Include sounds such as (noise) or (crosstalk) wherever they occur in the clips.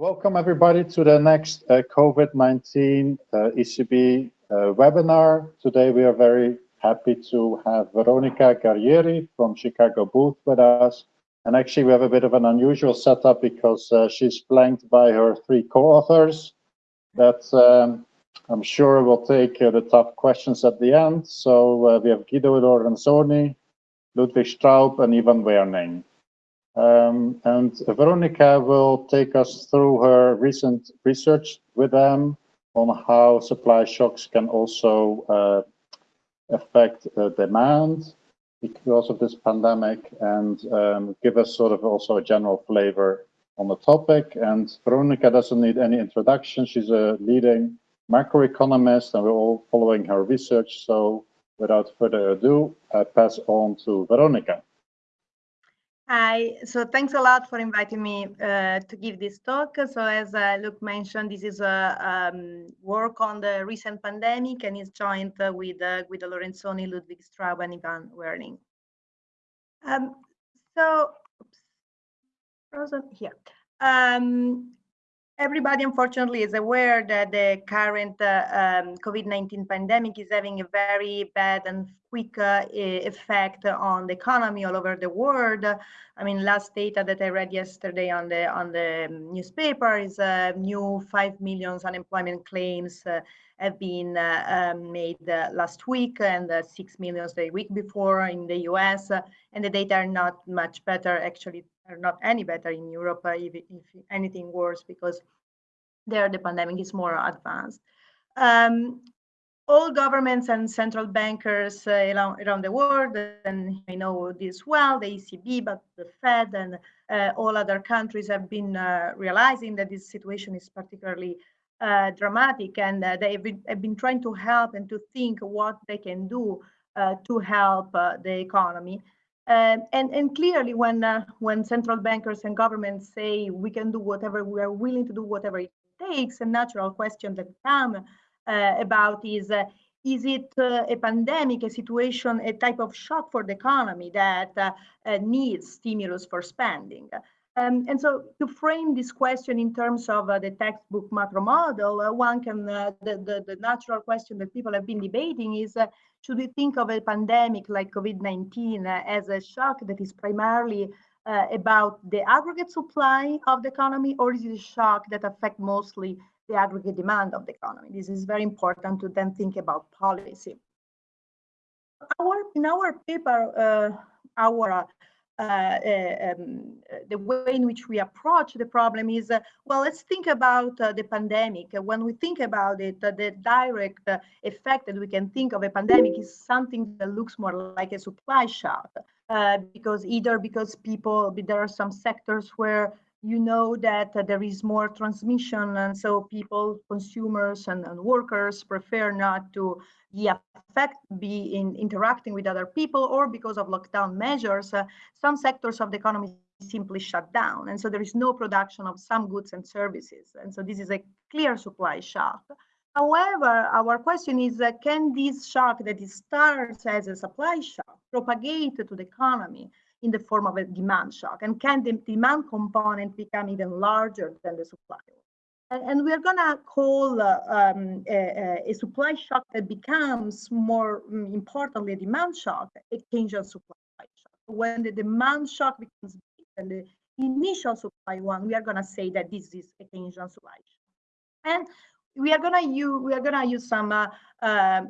Welcome everybody to the next uh, COVID-19 uh, ECB uh, webinar. Today we are very happy to have Veronica Guerrieri from Chicago Booth with us. And actually we have a bit of an unusual setup because uh, she's flanked by her three co-authors that um, I'm sure will take uh, the tough questions at the end. So uh, we have Guido Lorenzoni, Ludwig Straub and Ivan Werning. Um, and Veronica will take us through her recent research with them on how supply shocks can also uh, affect uh, demand because of this pandemic and um, give us sort of also a general flavor on the topic. And Veronica doesn't need any introduction. She's a leading macroeconomist and we're all following her research. So without further ado, I pass on to Veronica. Hi, so thanks a lot for inviting me uh, to give this talk. So as uh, Luke mentioned, this is a um, work on the recent pandemic and is joined uh, with uh, Guido Lorenzoni, Ludwig Straub and Ivan Werning. Um, so, oops, frozen here. Um, everybody unfortunately is aware that the current uh, um, COVID-19 pandemic is having a very bad and quick uh, effect on the economy all over the world. I mean, last data that I read yesterday on the on the newspaper is uh, new 5 million unemployment claims uh, have been uh, um, made uh, last week and 6 million the week before in the US. and the data are not much better, actually are not any better in Europe, if, if anything worse, because there the pandemic is more advanced. Um, all governments and central bankers uh, around, around, the world, and I know this well, the ECB, but the Fed and uh, all other countries have been uh, realizing that this situation is particularly uh, dramatic and uh, they have been, trying to help and to think what they can do uh, to help the economy. And, and clearly when, when central bankers and governments say we can do whatever, we are willing to do whatever it takes, a natural question that come uh, about is uh, is it uh, a pandemic, a situation, a type of shock for the economy that needs stimulus for spending? Um, and so to frame this question in terms of uh, the textbook macro model, uh, one can, uh, the, the, the, natural question that people have been debating is, should we think of a pandemic like COVID-19 as a shock that is primarily about the aggregate supply of the economy, or is it a shock that affect mostly the aggregate demand of the economy. This is very important to then think about policy. Our, in our paper, uh, our uh, uh, um, the way in which we approach the problem is, uh, well, let's think about uh, the pandemic. When we think about it, uh, the direct effect that we can think of a pandemic is something that looks more like a supply shock, because either because people, there are some sectors where you know that uh, there is more transmission and so people consumers and, and workers prefer not to be affect be in interacting with other people or because of lockdown measures uh, some sectors of the economy simply shut down. And so there is no production of some goods and services. And so this is a clear supply shock. However our question is uh, can this shock that starts as a supply shock propagate to the economy in the form of a demand shock? And can the demand component become even larger than the supply? And, and we're going to call uh, um, a, a, supply shock that becomes more um, importantly a demand shock, a Keynesian supply shock. When the demand shock becomes big and the initial supply one, we are going to say that this is a Keynesian supply shock. And we are gonna use we are gonna use some uh, uh,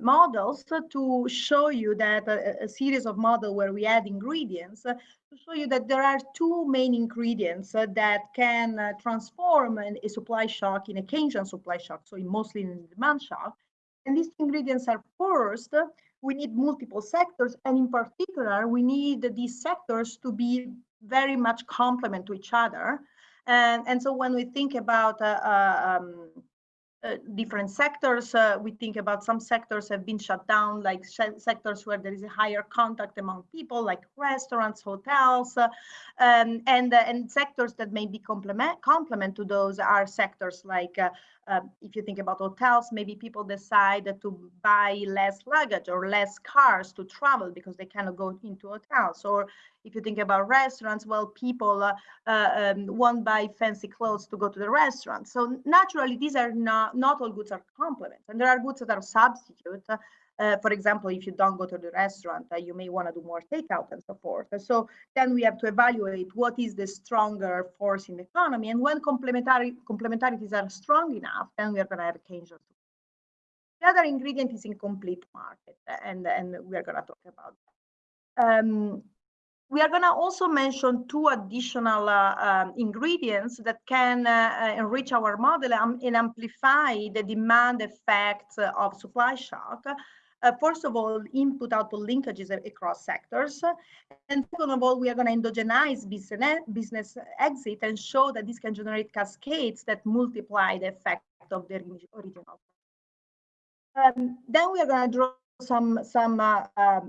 models to show you that a, uh, a, series of models where we add ingredients uh, to show you that there are two main ingredients uh, that can uh, transform an, a supply shock in a Keynesian supply shock, so in mostly in demand shock. And these ingredients are first, we need multiple sectors, and in particular, we need these sectors to be very much complement to each other. And, and so when we think about um, uh, different sectors. Uh, we think about some sectors have been shut down, like sectors where there is a higher contact among people, like restaurants, hotels, uh, um, and uh, and sectors that may be complement complement to those are sectors like uh, uh, if you think about hotels, maybe people decide to buy less luggage or less cars to travel because they cannot go into hotels. Or if you think about restaurants, well, people uh, uh, um, won't buy fancy clothes to go to the restaurant. So naturally, these are not, not all goods are complements. And there are goods that are substitutes. Uh, for example, if you don't go to the restaurant, uh, you may want to do more takeout and so forth. So then we have to evaluate what is the stronger force in the economy. And when complementary complementarities are strong enough, then we are going to have a Keynesian. The other ingredient is incomplete market, and, and we are going to talk about that. Um, we are going to also mention two additional uh, um, ingredients that can uh, uh enrich our model and amplify the demand effects of supply shock. Uh, first of all, input output linkages across sectors. And second of all, we are going to endogenize business, business exit and show that this can generate cascades that multiply the effect of the original. Um, then we are going to draw some some uh, uh,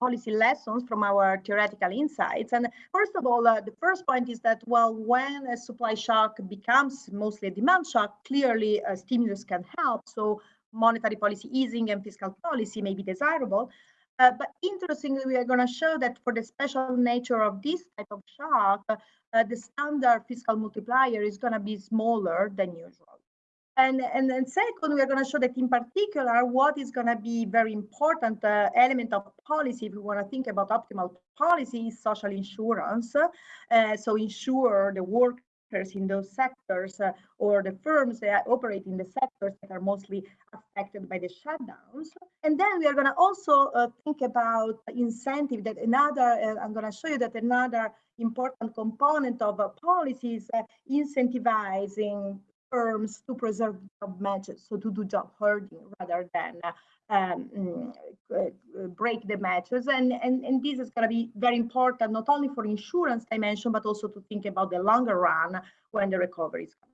policy lessons from our theoretical insights. And first of all, uh, the first point is that, well, when a supply shock becomes mostly a demand shock, clearly a stimulus can help. So monetary policy easing and fiscal policy may be desirable. Uh, but interestingly, we are going to show that for the special nature of this type of shock, uh, the standard fiscal multiplier is going to be smaller than usual. And, and then second, we are going to show that in particular, what is going to be very important uh, element of policy, if we want to think about optimal policy, is social insurance. Uh, so ensure the work in those sectors uh, or the firms that operate in the sectors that are mostly affected by the shutdowns. And then we are going to also uh, think about incentive that another, uh, I'm going to show you that another important component of a policy is uh, incentivizing firms to preserve job matches, so to do job hoarding rather than uh, um, mm, uh, break the matches. And, and, and this is going to be very important, not only for insurance dimension, but also to think about the longer run when the recovery is coming.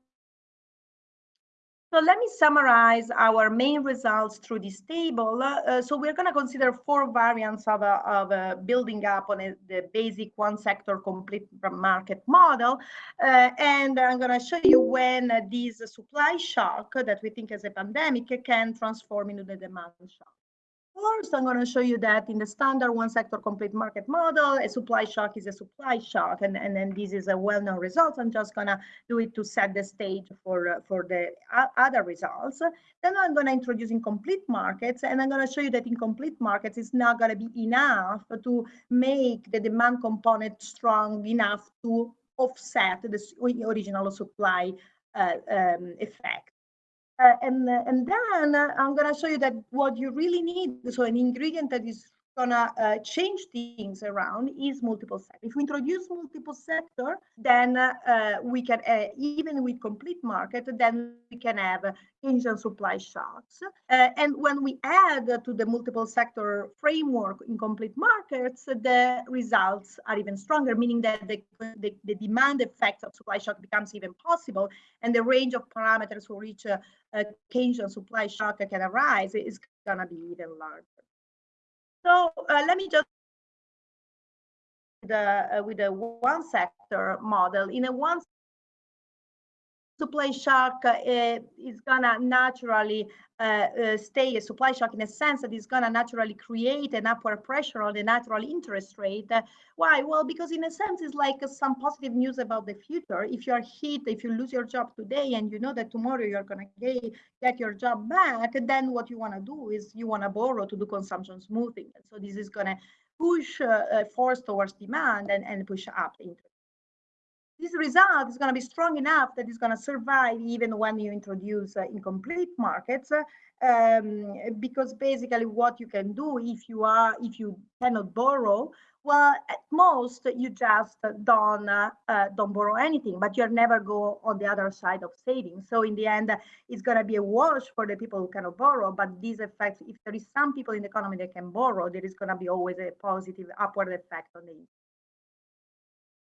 So let me summarize our main results through this table. Uh, so we're going to consider four variants of, uh, of uh, building up on a, the basic one sector complete market model. Uh, and I'm going to show you when this supply shock that we think as a pandemic can transform into the demand shock. First, I'm going to show you that in the standard one sector complete market model, a supply shock is a supply shock. And, and then this is a well-known result. I'm just going to do it to set the stage for, uh, for the other results. Then I'm going to introduce incomplete markets. And I'm going to show you that incomplete markets is not going to be enough to make the demand component strong enough to offset the original supply uh, um, effect. Uh, and, and then I'm going to show you that what you really need, so an ingredient that is gonna uh, change things around is multiple sector. If we introduce multiple sector, then uh, we can, uh, even with complete market, then we can have Keynesian supply shocks. Uh, and when we add to the multiple sector framework in complete markets, the results are even stronger, meaning that the, the, the demand effect of supply shock becomes even possible, and the range of parameters for which a, a Keynesian supply shock can arise is gonna be even larger. So uh, let me just the uh, with a one sector model. In a one supply shock uh, is gonna naturally uh, uh, stay a supply shock in a sense that it's gonna naturally create an upward pressure on the natural interest rate. Why? Well, because in a sense, it's like some positive news about the future. If you're hit, if you lose your job today and you know that tomorrow you're gonna get your job back, then what you wanna do is you wanna borrow to do consumption smoothing. So this is gonna push uh, force towards demand and, and push up interest this result is going to be strong enough that it's going to survive even when you introduce uh, incomplete markets um, because basically what you can do if you are if you cannot borrow well at most you just don't uh, uh, don't borrow anything but you'll never go on the other side of saving so in the end it's going to be a wash for the people who cannot borrow but these effects if there is some people in the economy that can borrow there is going to be always a positive upward effect on the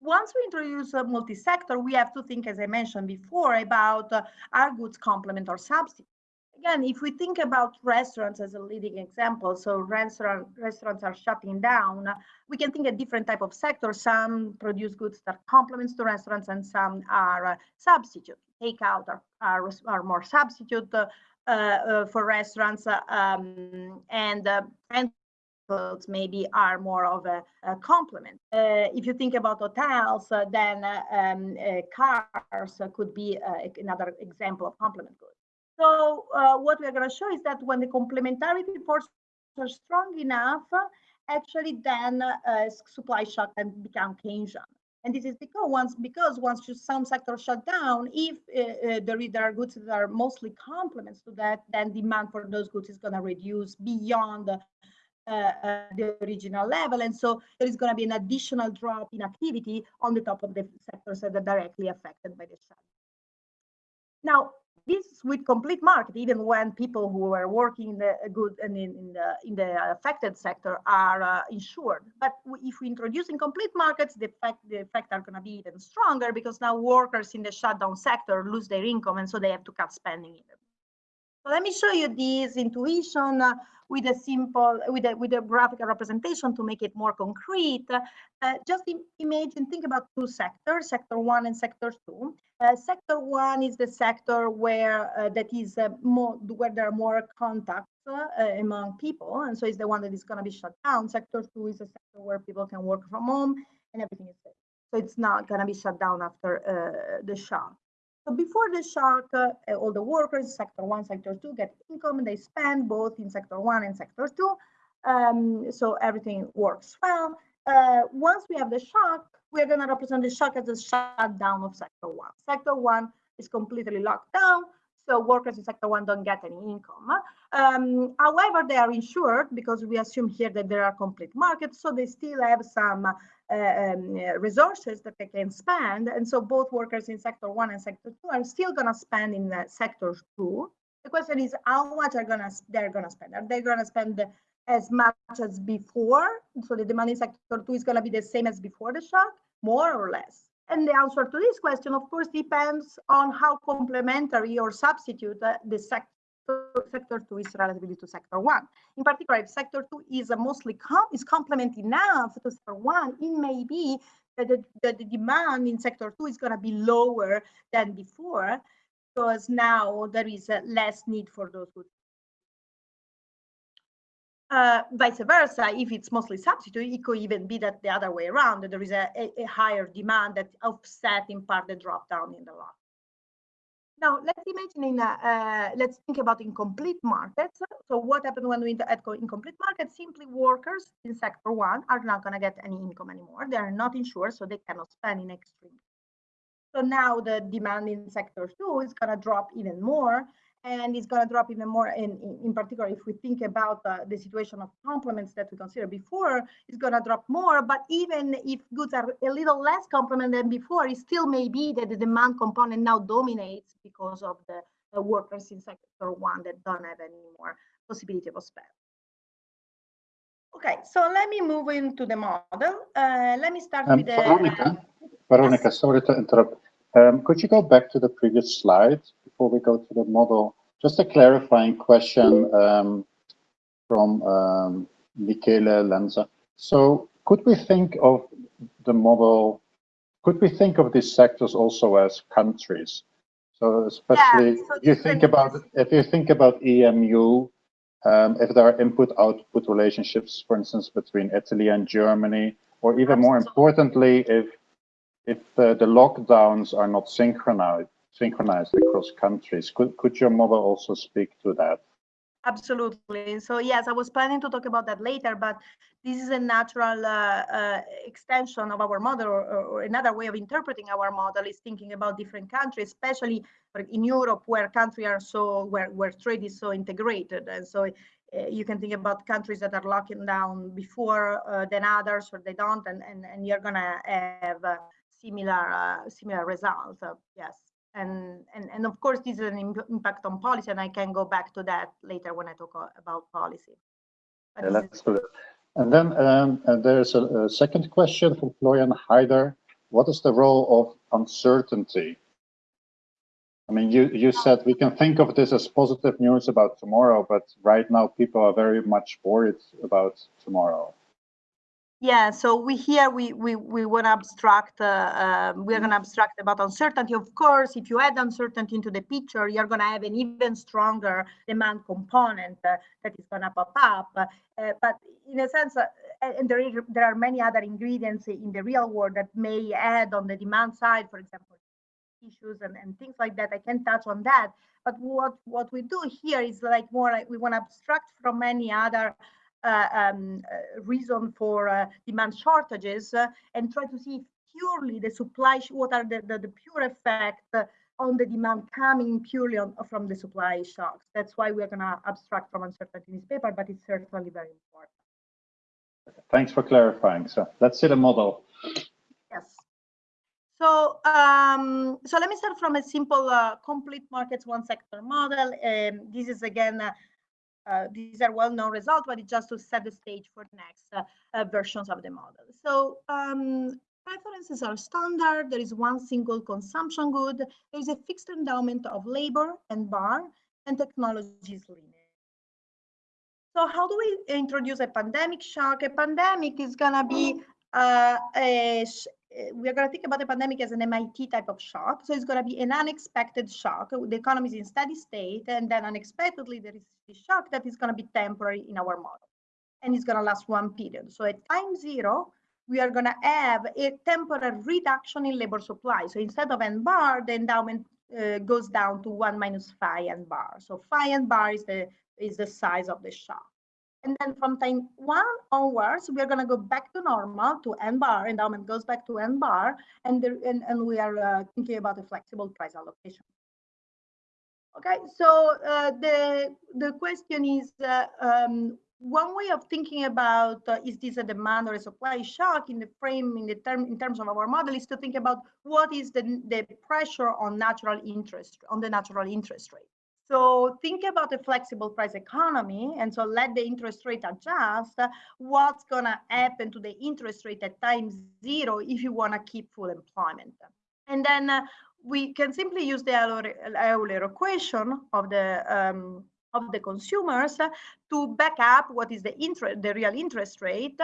once we introduce a multi-sector, we have to think, as I mentioned before, about uh, goods complement or substitute. Again, if we think about restaurants as a leading example, so restaurant, restaurants are shutting down, we can think a different type of sector. Some produce goods that complements to restaurants and some are uh, substitute. takeout are, are, are more substitute uh, uh, for restaurants um, and and maybe are more of a, a complement. Uh, if you think about hotels, uh, then uh, um, cars could be another example of complement goods. So what we're going to show is that when the complementarity forces are strong enough, actually then supply shock can become Keynesian. And this is because once because once some sectors shut down, if uh, uh, there are goods that are mostly complements to that, then demand for those goods is going to reduce beyond uh, uh, the original level. And so there is going to be an additional drop in activity on the top of the sectors that are directly affected by the shutdown. Now, this with complete market, even when people who are working in the good and in, in the in the affected sector are uh, insured. But if we introduce incomplete markets, the effect the effect are going to be even stronger because now workers in the shutdown sector lose their income and so they have to cut spending even. Let me show you this intuition uh, with a simple, with a, with a graphical representation to make it more concrete. Uh, just imagine, think about two sectors, sector one and sector two. Uh, sector one is the sector where uh, that is uh, more, where there are more contacts uh, among people. And so it's the one that is going to be shut down. Sector two is a sector where people can work from home and everything is safe. So it's not going to be shut down after the shock. So before the shock, uh, all the workers, sector one, sector two, get income. And they spend both in sector one and sector two. Um, so everything works well. Uh, once we have the shock, we're going to represent the shock as a shutdown of sector one. Sector one is completely locked down. So workers in sector one don't get any income. Um, however, they are insured because we assume here that there are complete markets. So they still have some um, resources that they can spend. And so both workers in sector one and sector two are still going to spend in uh, sector two. The question is how much are gonna they're gonna spend? Are they gonna spend as much as before? So the demand in sector two is gonna be the same as before the shock, more or less? And the answer to this question, of course, depends on how complementary or substitute uh, the sector sector two is relatively to sector one. In particular, if sector two is mostly com is complement enough to sector one, it may be that the, that the demand in sector two is going to be lower than before because now there is uh, less need for those goods. Uh, vice versa, if it's mostly substitute, it could even be that the other way around, that there is a, a, a higher demand that offset in part the drop down in the lot. Now, let's imagine in, uh, uh, let's think about incomplete markets. So what happened when we at incomplete markets? Simply workers in sector one are not going to get any income anymore. They are not insured, so they cannot spend in extreme. So now the demand in sector two is going to drop even more and it's going to drop even more in, in, in particular if we think about uh, the situation of complements that we considered before it's going to drop more. But even if goods are a little less complement than before it still may be that the demand component now dominates because of the, the workers in sector one that don't have any more possibility of spend. Okay so let me move into the model. Uh, let me start um, with the Veronica, Veronica yes. sorry to interrupt. Um, could you go back to the previous slide before we go to the model? Just a clarifying question um, from um, Michele Lenza. So could we think of the model, could we think of these sectors also as countries? So especially yeah, so you think about, if you think about EMU, um, if there are input-output relationships, for instance, between Italy and Germany, or even more importantly, if if uh, the lockdowns are not synchronized synchronized across countries, could could your model also speak to that? Absolutely. So yes, I was planning to talk about that later, but this is a natural uh, uh, extension of our model, or, or, another way of interpreting our model is thinking about different countries, especially in Europe, where countries are so where where trade is so integrated, and so uh, you can think about countries that are locking down before uh, than others, or they don't, and and, and you're gonna have uh, similar uh, similar results. yes, and and and of course this is an impact on policy, and I can go back to that later when I talk about policy. Yeah. And then um, and there's a, a, second question from Florian Heider. What is the role of uncertainty? I mean, you, you said we can think of this as positive news about tomorrow, but right now people are very much worried about tomorrow. Yeah, so we here we we we want to abstract. Uh, um, we're going to abstract about uncertainty. Of course, if you add uncertainty into the picture, you're going to have an even stronger demand component uh, that is going to pop up. Uh, but in a sense, uh, and there is, there are many other ingredients in the real world that may add on the demand side. For example, issues and, and things like that. I can touch on that. But what what we do here is like more like we want to abstract from any other uh, um, uh, reason for uh, demand shortages and try to see purely the supply, what are the, the, the pure effect on the demand coming purely on, from the supply shocks. That's why we're going to abstract from uncertainty in this paper, but it's certainly very important. Thanks for clarifying. So let's see the model. Yes. So, um, so let me start from a simple uh, complete markets one sector model. Um, this is again uh, uh, these are well-known results, but it's just to set the stage for the next uh, uh, versions of the model. So um, preferences are standard. There is one single consumption good. There is a fixed endowment of labor and bar, and technology is linear. So how do we introduce a pandemic shock? A pandemic is going to be uh, a, uh, we are going to think about the pandemic as an MIT type of shock. So it's going to be an unexpected shock. The economy is in steady state, and then unexpectedly there is a shock that is going to be temporary in our model, and it's going to last one period. So at time zero, we are going to have a temporary reduction in labor supply. So instead of n bar, the endowment uh, goes down to one minus phi n bar. So phi n bar is the is the size of the shock. And then from time one onwards, we're going to go back to normal to N bar. Endowment goes back to N bar. And, there, and, and we are uh, thinking about a flexible price allocation. Okay, so uh, the, the question is uh, um, one way of thinking about uh, is this a demand or a supply shock in the frame in the term in terms of our model is to think about what is the the pressure on natural interest on the natural interest rate so think about a flexible price economy, and so let the interest rate adjust. What's gonna happen to the interest rate at time zero if you wanna keep full employment? And then uh, we can simply use the Euler equation of the um, of the consumers to back up what is the interest, the real interest rate,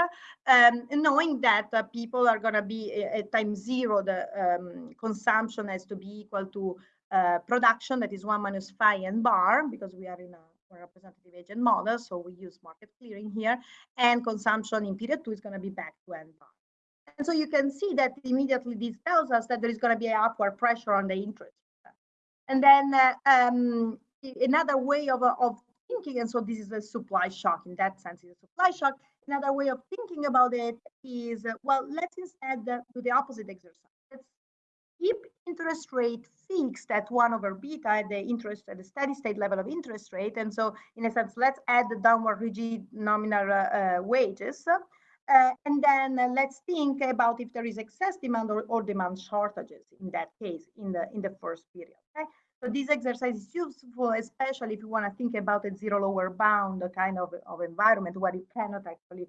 um, knowing that uh, people are going to be uh, at time zero, the um, consumption has to be equal to uh, production that is one minus phi n bar because we are in a representative agent model, so we use market clearing here, and consumption in period two is going to be back to n bar. And so you can see that immediately this tells us that there is going to be an upward pressure on the interest. And then uh, um, another way of, of thinking, and so this is a supply shock in that sense, is a supply shock. Another way of thinking about it is, uh, well, let's instead uh, do the opposite exercise. Keep interest rate fixed at 1 over beta at the interest at the steady state level of interest rate. And so in a sense, let's add the downward rigid nominal uh, wages. Uh, and then uh, let's think about if there is excess demand or, or, demand shortages in that case in the in the first period. Okay? So this exercise is useful, especially if you want to think about a zero lower bound kind of, of environment where you cannot actually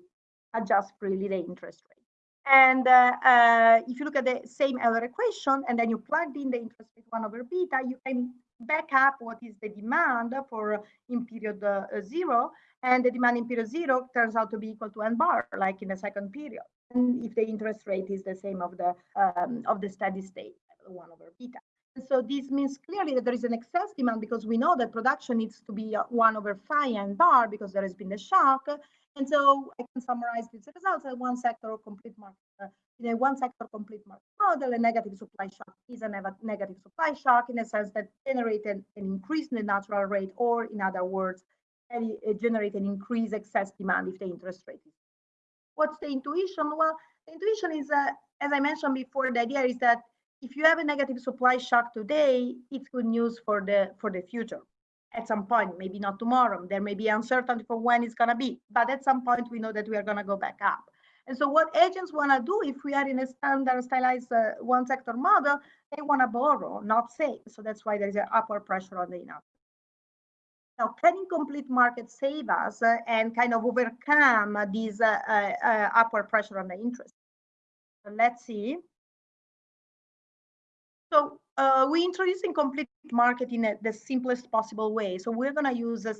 adjust freely the interest rate. And uh, uh, if you look at the same Euler equation and then you plug in the interest rate 1 over beta, you can back up what is the demand for in period uh, zero. And the demand in period zero turns out to be equal to n bar, like in the second period. And if the interest rate is the same of the um, of the steady state, 1 over beta. so this means clearly that there is an excess demand because we know that production needs to be 1 over phi n bar because there has been the shock. And so I can summarize these results as one sector or complete market. Uh, in a one sector complete market model, a negative supply shock is a negative supply shock in a sense that generated an increase in the natural rate, or in other words, it generate an increase excess demand if the interest rate is. What's the intuition? Well, the intuition is, uh, as I mentioned before, the idea is that if you have a negative supply shock today, it's good news for the for the future at some point, maybe not tomorrow. There may be uncertainty for when it's going to be, but at some point we know that we are going to go back up. And so what agents want to do if we are in a standard stylized uh, one sector model, they want to borrow, not save. So that's why there is an upward pressure on the enough. Now, can incomplete market save us uh, and kind of overcome this uh, uh, uh, upward pressure on the interest? So let's see. So uh, we introduce incomplete market in a, the simplest possible way. So we're going to use a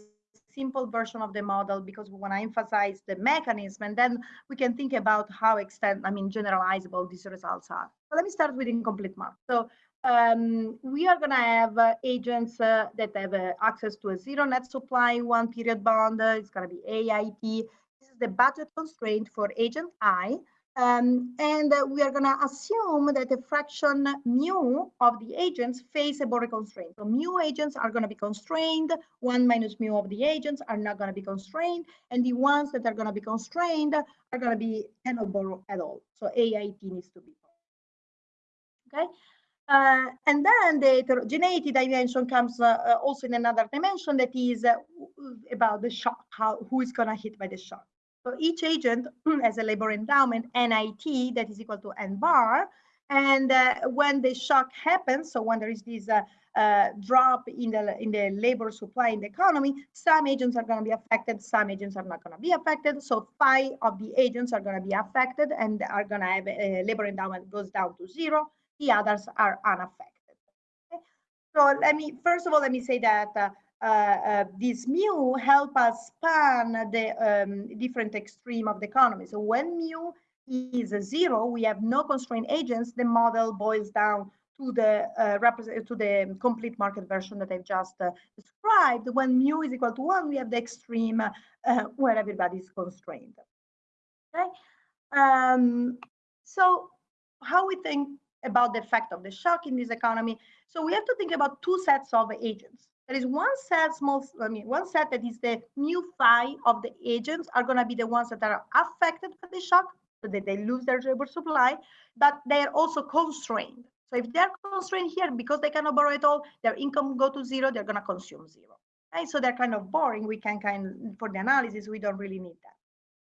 simple version of the model because we want to emphasize the mechanism and then we can think about how extend, I mean, generalizable these results are. So let me start with incomplete market. So um, we are going to have uh, agents uh, that have uh, access to a zero net supply, one period bond. it's going to be AIT. This is the budget constraint for agent I. Um, and uh, we are going to assume that the fraction mu of the agents face a border constraint. So mu agents are going to be constrained. One minus mu of the agents are not going to be constrained. And the ones that are going to be constrained are going to be cannot borrow at all. So AIT needs to be. Okay. Uh, and then the heterogeneity dimension comes uh, uh, also in another dimension that is uh, about the shock, how who is going to hit by the shock. So each agent (clears throat) has a labor endowment NIT that is equal to N bar. And uh, when the shock happens, so when there is this uh, drop in the in the labor supply in the economy, some agents are going to be affected, some agents are not going to be affected. So five of the agents are going to be affected and are going to have a labor endowment goes down to zero the others are unaffected. Okay? So let me, first of all, let me say that uh, uh, this mu help us span the um, different extreme of the economy. So when mu is zero, we have no constraint agents, the model boils down to the uh, to the complete market version that I've just uh, described. When mu is equal to one, we have the extreme uh, (laughs) where everybody is constrained. Okay. Um, so how we think about the effect of the shock in this economy. So we have to think about two sets of agents. There is one set, small, I mean, one set that is the mu phi of the agents are going to be the ones that are affected by the shock, so that they lose their labor supply, but they are also constrained. So if they're constrained here because they cannot borrow at all, their income go to zero, they're going to consume zero. Okay, so they're kind of boring. We can kind of, for the analysis, we don't really need that.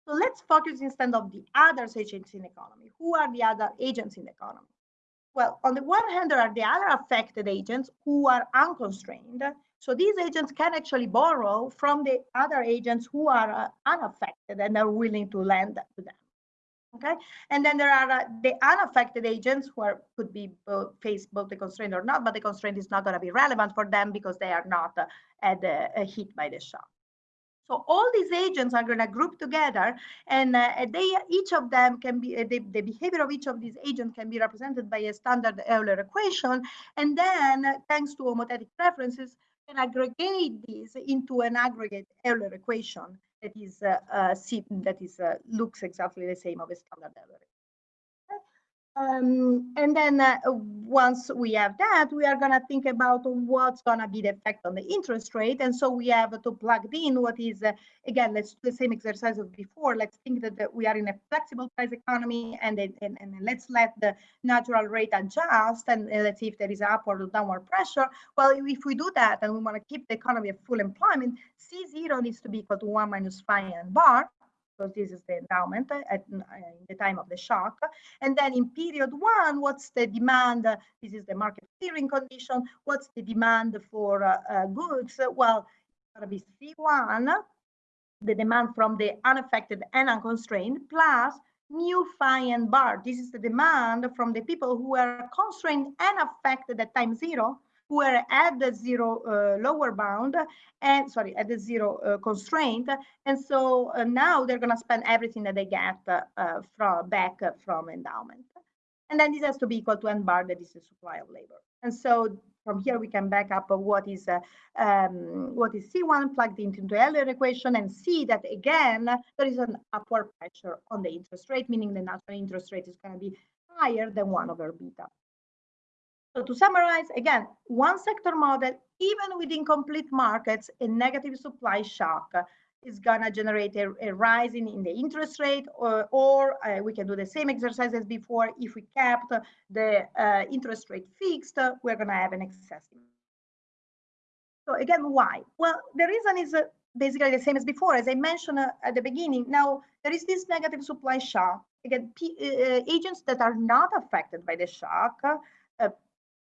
So let's focus instead of the other agents in the economy. Who are the other agents in the economy? Well, on the one hand, there are the other affected agents who are unconstrained. So these agents can actually borrow from the other agents who are uh, unaffected and are willing to lend to them. Okay, and then there are uh, the unaffected agents who are, could be both, face both the constraint or not, but the constraint is not going to be relevant for them because they are not uh, at the, uh, hit by the shock. So all these agents are going to group together and uh, they each of them can be, uh, the, the, behavior of each of these agents can be represented by a standard Euler equation. And then uh, thanks to homothetic preferences, can aggregate these into an aggregate Euler equation that is uh, uh, that is uh, looks exactly the same of a standard Euler um, and then uh, once we have that, we are going to think about what's going to be the effect on the interest rate. And so we have to plug in what is, uh, again, let's do the same exercise of before. Let's think that, that we are in a flexible price economy and, and, and let's let the natural rate adjust and let's see if there is upward or downward pressure. Well, if we do that and we want to keep the economy at full employment, C0 needs to be equal to 1 minus phi n bar because this is the endowment at in the time of the shock. And then in period one, what's the demand? This is the market clearing condition. What's the demand for uh, uh, goods? Well, it's going to C1, the demand from the unaffected and unconstrained, plus new phi n bar. This is the demand from the people who are constrained and affected at time zero who are at the zero uh, lower bound and sorry at the zero uh, constraint. And so uh, now they're going to spend everything that they get uh, from back from endowment. And then this has to be equal to n bar that is the supply of labor. And so from here we can back up what is uh, um, what is C1 plugged into the Euler equation and see that again there is an upward pressure on the interest rate, meaning the natural interest rate is going to be higher than 1 over beta. So to summarize, again, one sector model, even with incomplete markets, a negative supply shock is gonna generate a, a rise in, the interest rate or, or uh, we can do the same exercise as before. If we kept the uh, interest rate fixed, we're gonna have an excess. So again, why? Well, the reason is uh, basically the same as before. As I mentioned uh, at the beginning, now there is this negative supply shock. Again, P uh, agents that are not affected by the shock uh,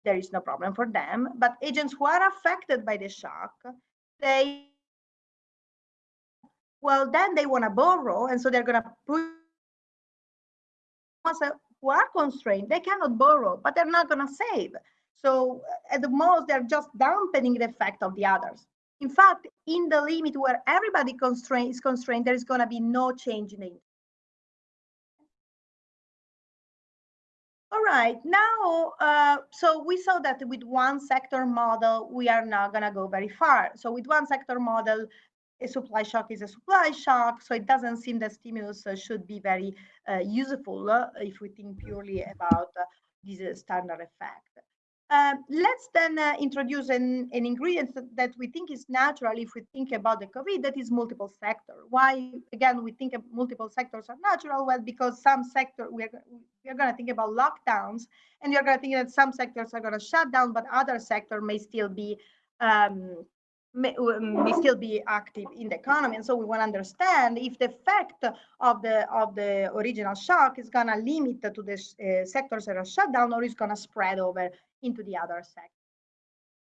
there is no problem for them. But agents who are affected by the shock, they, well, then they want to borrow. And so they're going to put who are constrained, they cannot borrow, but they're not going to save. So uh, at the most, they're just dampening the effect of the others. In fact, in the limit where everybody is constrained, there is going to be no change in the right, now, uh, so we saw that with one sector model, we are not going to go very far. So with one sector model, a supply shock is a supply shock. So it doesn't seem that stimulus uh, should be very uh, useful uh, if we think purely about uh, this standard effect. Um, let's then uh, introduce an, an ingredient that, that, we think is natural if we think about the COVID, that is multiple sector. Why, again, we think multiple sectors are natural? Well, because some sector, we're, we're going to think about lockdowns, and you're going to think that some sectors are going to shut down, but other sector may still be um, may, still be active in the economy. And so we want to understand if the effect of the of the original shock is going to limit to the uh, sectors that are shut down or is going to spread over into the other sector.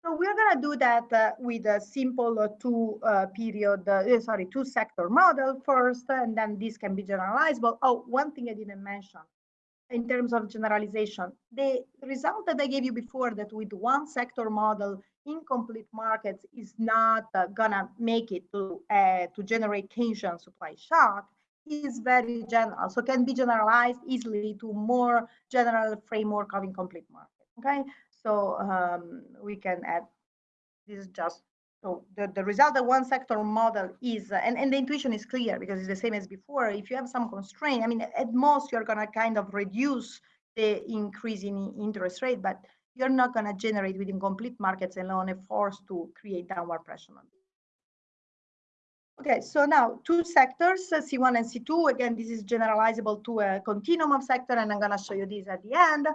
So we're going to do that uh, with a simple uh, two uh, period, uh, sorry, two sector model first, and then this can be generalizable. Oh, one thing I didn't mention in terms of generalization, the result that I gave you before that with one sector model incomplete markets is not uh, gonna make it to uh, to generate Keynesian supply shock is very general, so can be generalized easily to more general framework of incomplete market. Okay, so um, we can add, this is just, so the, the result of one sector model is, uh, and, and the intuition is clear because it's the same as before. If you have some constraint, I mean, at most you're gonna kind of reduce the increase in interest rate, but you're not gonna generate within complete markets alone a force to create downward pressure on Okay, so now two sectors, uh, C1 and C2. Again, this is generalizable to a continuum of sector, and I'm going to show you this at the end.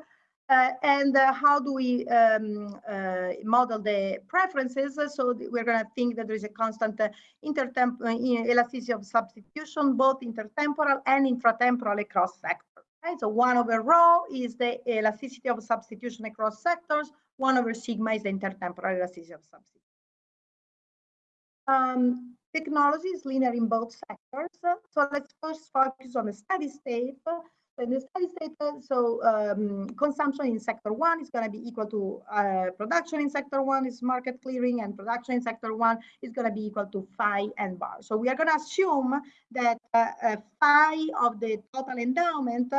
Uh, and uh, how do we um, uh, model the preferences? So we're going to think that there is a constant uh, elasticity of substitution, both intertemporal and intratemporal across sectors. Right? So one over rho is the elasticity of substitution across sectors. One over sigma is the intertemporal elasticity of substitution. Um, technology is linear in both sectors. So let's first focus on the steady state in the steady state, so um, consumption in sector one is going to be equal to uh, production in sector one is market clearing and production in sector one is going to be equal to phi n bar. So we are going to assume that uh, uh, phi of the total endowment,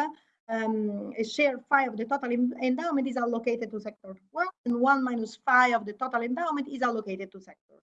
um, a share phi of the total endowment is allocated to sector one and one minus phi of the total endowment is allocated to sector.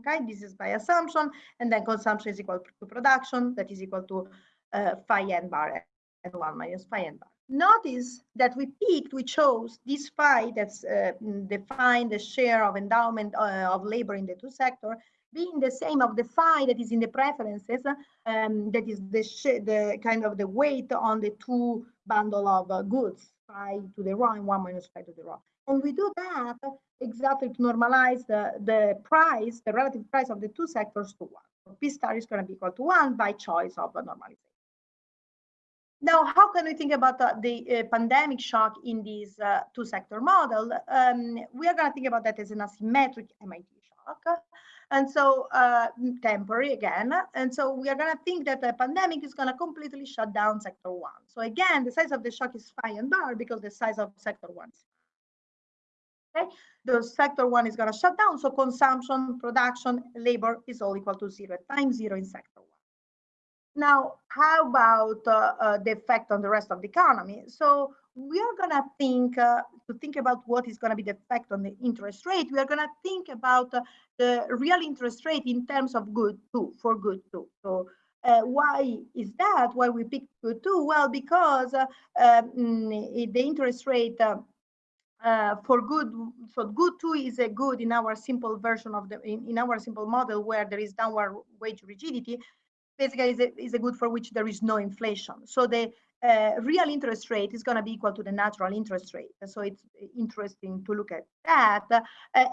Okay, this is by assumption and then consumption is equal to production that is equal to uh, phi n bar and 1 minus phi n bar. Notice that we picked, we chose this phi that's uh, defined the share of endowment uh, of labor in the two sector being the same of the phi that is in the preferences, um, that is the, the kind of the weight on the two bundle of uh, goods, phi to the rho and 1 minus phi to the rho. And we do that exactly to normalize the, the price, the relative price of the two sectors to 1. So P star is going to be equal to 1 by choice of a normalization. Now, how can we think about uh, the uh, pandemic shock in this uh, two-sector model? Um, we are going to think about that as an asymmetric MIT shock. And so uh, temporary again. And so we are going to think that the pandemic is going to completely shut down sector one. So again, the size of the shock is phi and bar because the size of sector one Okay, the sector one is going to shut down. So consumption, production, labor is all equal to zero times zero in sector one. Now, how about uh, uh, the effect on the rest of the economy? So we are going to think uh, to think about what is going to be the effect on the interest rate. We are going to think about uh, the real interest rate in terms of good two for good two. So uh, why is that? Why we pick good two? Well, because uh, um, the interest rate uh, for good, so good two is a good in our simple version of the in, in our simple model where there is downward wage rigidity basically is a, is a good for which there is no inflation. So the uh, real interest rate is going to be equal to the natural interest rate. So it's interesting to look at that. Uh,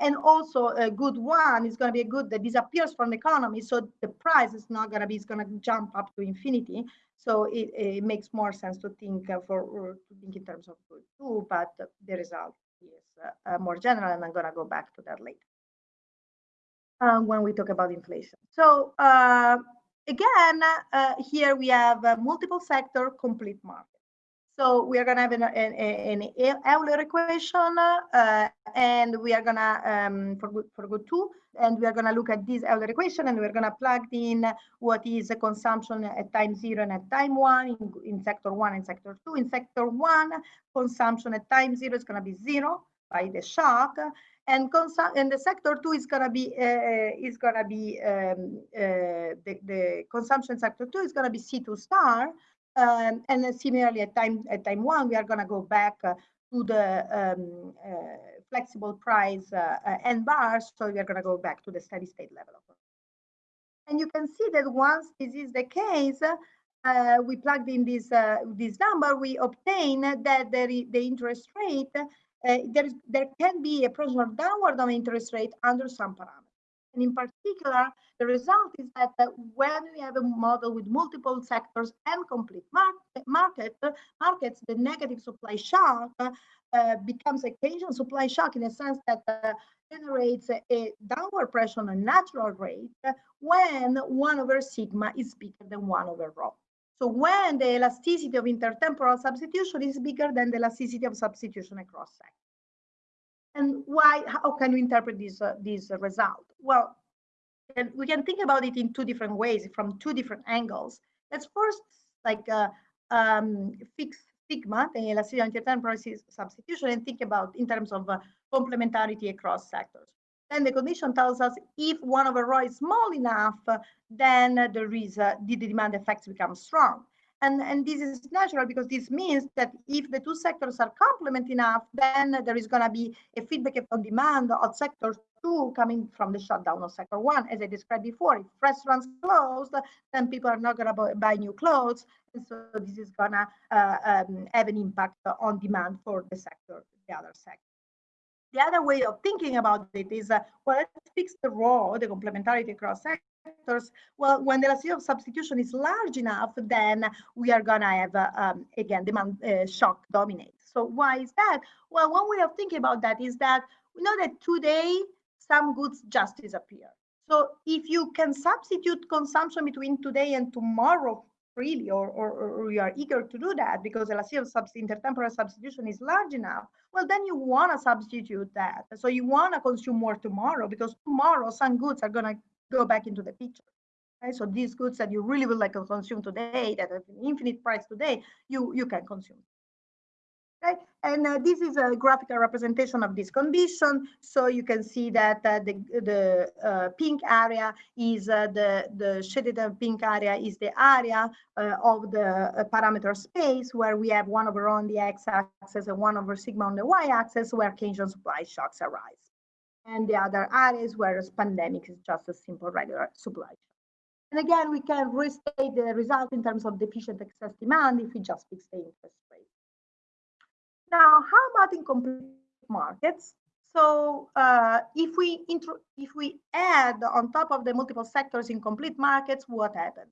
and also a good one is going to be a good that disappears from the economy. So the price is not going to be, it's going to jump up to infinity. So it, it makes more sense to think uh, for to think in terms of good too, but the result is uh, more general, and I'm going to go back to that later um, when we talk about inflation. So uh, again, uh, here we have a multiple sector complete market. So we are going to have an, an, an Euler equation, uh, and we are going to, um, for, for good two, and we are going to look at this Euler equation, and we're going to plug in what is the consumption at time zero and at time one in, in sector one and sector two. In sector one, consumption at time zero is going to be zero by the shock, and, and the sector two is going to be uh, is going to be um, uh, the, the consumption sector two is going to be C2 star, um, and similarly at time at time one, we are going to go back uh, to the um, uh, flexible price uh, uh n bars. So we are going to go back to the steady state level. And you can see that once this is the case, uh, we plugged in this uh, this number, we obtain that the, the interest rate, there, is, there can be a pressure downward on interest rate under some parameters. And in particular, the result is that uh, when we have a model with multiple sectors and complete market, market markets, the negative supply shock uh, becomes a Keynesian supply shock in a sense that uh, generates a, a, downward pressure on a natural rate when 1 over sigma is bigger than 1 over rho. So when the elasticity of intertemporal substitution is bigger than the elasticity of substitution across sectors. And why, how can we interpret this, uh, this result? Well, and we can think about it in two different ways, from two different angles. Let's first like uh, um, fix sigma, the elasticity of intertemporal substitution, and think about in terms of uh, complementarity across sectors. Then the condition tells us if one over rho is small enough, then there is uh, the demand effects become strong. And, and this is natural because this means that if the two sectors are complement enough, then there is going to be a feedback on demand of sector two coming from the shutdown of sector one. As I described before, if restaurants closed, then people are not going to buy new clothes. And so this is going to uh, um, have an impact on demand for the sector, the other sector. The other way of thinking about it is, uh, well, let's fix the rho, the complementarity across sectors sectors, well, when the elasticity of substitution is large enough, then we are going to have, uh, um, again, demand uh, shock dominate. So why is that? Well, one way of thinking about that is that we know that today some goods just disappear. So if you can substitute consumption between today and tomorrow freely, or, or, or you are eager to do that because the of intertemporal substitution is large enough, well, then you want to substitute that. So you want to consume more tomorrow because tomorrow some goods are going to go back into the picture. So these goods that you really would like to consume today, that have an infinite price today, you, you can consume. And uh, this is a graphical representation of this condition. So you can see that uh, the the uh, pink area is uh, the the shaded pink area is the area uh, of the uh, parameter space where we have one over on the x-axis and one over sigma on the y-axis where Keynesian supply shocks arise and the other areas where a pandemic is just a simple regular supply. shock. And again, we can restate the result in terms of deficient excess demand if we just fix the interest rate. Now, how about incomplete markets? So uh, if we if we add on top of the multiple sectors in complete markets, what happens?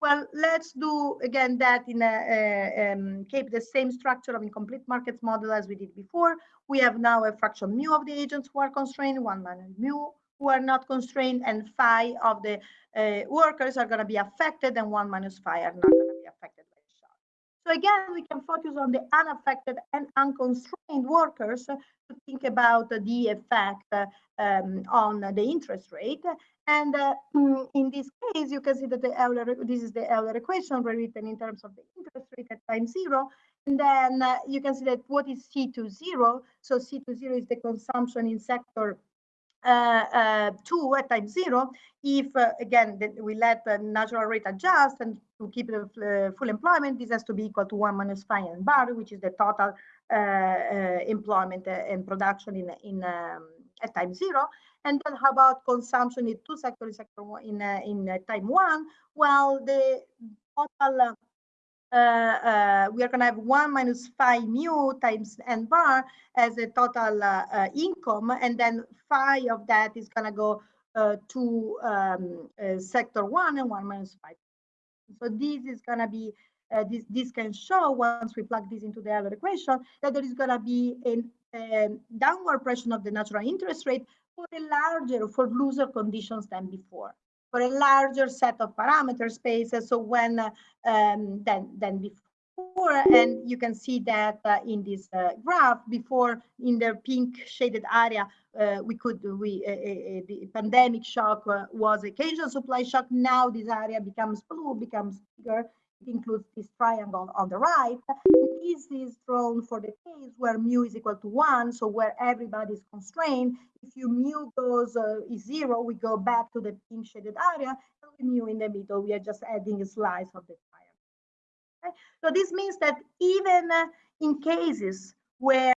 Well, let's do again that in a, a um, keep the same structure of incomplete markets model as we did before. We have now a fraction mu of the agents who are constrained, one minus mu who are not constrained, and phi of the uh, workers are going to be affected, and one minus phi are not going to be affected. So again, we can focus on the unaffected and unconstrained workers to think about the effect um, on the interest rate. And uh, in this case, you can see that the Euler, this is the Euler equation rewritten in terms of the interest rate at time zero. And then uh, you can see that what is C to zero? So C to zero is the consumption in sector uh, uh, two at time zero. If uh, again we let the natural rate adjust and to keep the full employment, this has to be equal to one minus phi n bar, which is the total employment and production in in um, at time zero. And then how about consumption in two sectors, sector one, in, uh, in uh, time one? Well, the total, we are going to have one minus phi mu times n bar as a total uh, uh, income. And then phi of that is going to go to um, sector one and one minus phi. So this is going to be uh, this, this can show once we plug this into the Euler equation that there is going to be a um, downward pressure of the natural interest rate for a larger, for looser conditions than before, for a larger set of parameter spaces. So when um, than than before. and you can see that uh, in this uh, graph before in the pink shaded area uh, we could we the pandemic shock was Keynesian supply shock now this area becomes blue becomes bigger it includes this triangle on the right. This is drawn for the case where mu is equal to one so where everybody is constrained. If you mu goes uh, is zero we go back to the pink shaded area and mu in the middle. We are just adding a slice of the Okay? So this means that even uh, in cases where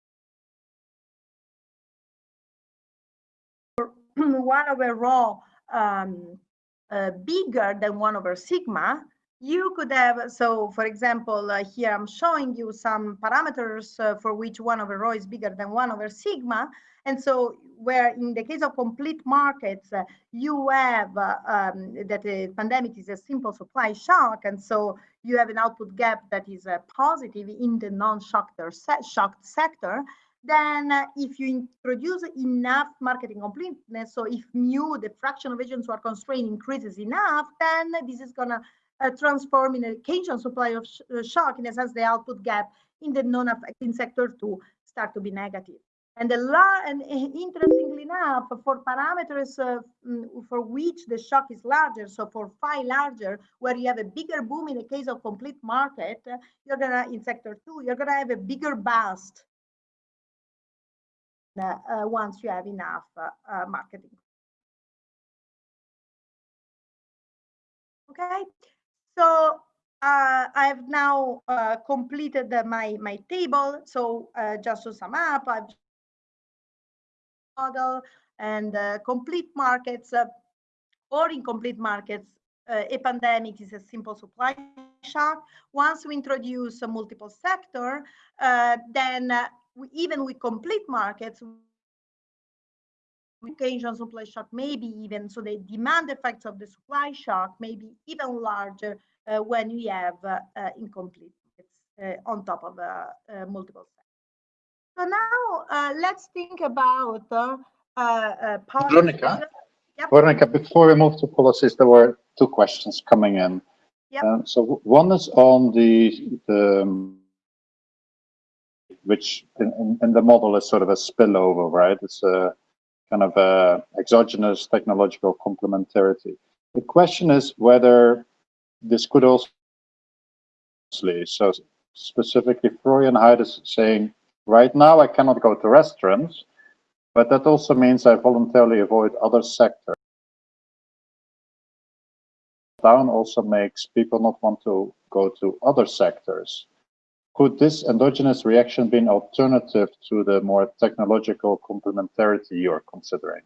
(clears throat) one over rho um, uh, bigger than one over sigma, you could have, so for example, uh, here I'm showing you some parameters uh, for which one over rho is bigger than one over sigma. And so where in the case of complete markets, uh, you have uh, um, that the pandemic is a simple supply shock. And so you have an output gap that is uh, positive in the non-shocked shocked sector. Then uh, if you introduce enough market incompleteness, so if mu, the fraction of agents who are constrained increases enough, then this is gonna uh, transform in a Keynesian supply of sh uh, shock, in a sense, the output gap in the non-affecting sector to start to be negative. And, the la and eh, interestingly enough, for parameters uh, for which the shock is larger, so for phi larger, where you have a bigger boom in the case of complete market, you're gonna, in sector two, you're gonna have a bigger bust uh, uh, once you have enough uh, uh, marketing. Okay, so uh, I've now uh, completed the, my, my table. So uh, just to sum up, I've model and uh, complete markets uh, or incomplete markets, uh, a pandemic is a simple supply shock. Once we introduce a multiple sector, then we, even with complete markets, Keynesian supply shock maybe even so the demand effects of the supply shock may be even larger uh, when we have uh, uh, incomplete on top of multiple sectors. So now let's think about Veronica, yep. Veronica, before we move to policies, there were two questions coming in. Yep. Uh, so one is on the, the um, which in, in, the model is sort of a spillover, right? It's a kind of a exogenous technological complementarity. The question is whether this could also, so specifically Florian Heider is saying, right now I cannot go to restaurants, but that also means I voluntarily avoid other sectors. Down also makes people not want to go to other sectors. Could this endogenous reaction be an alternative to the more technological complementarity you're considering?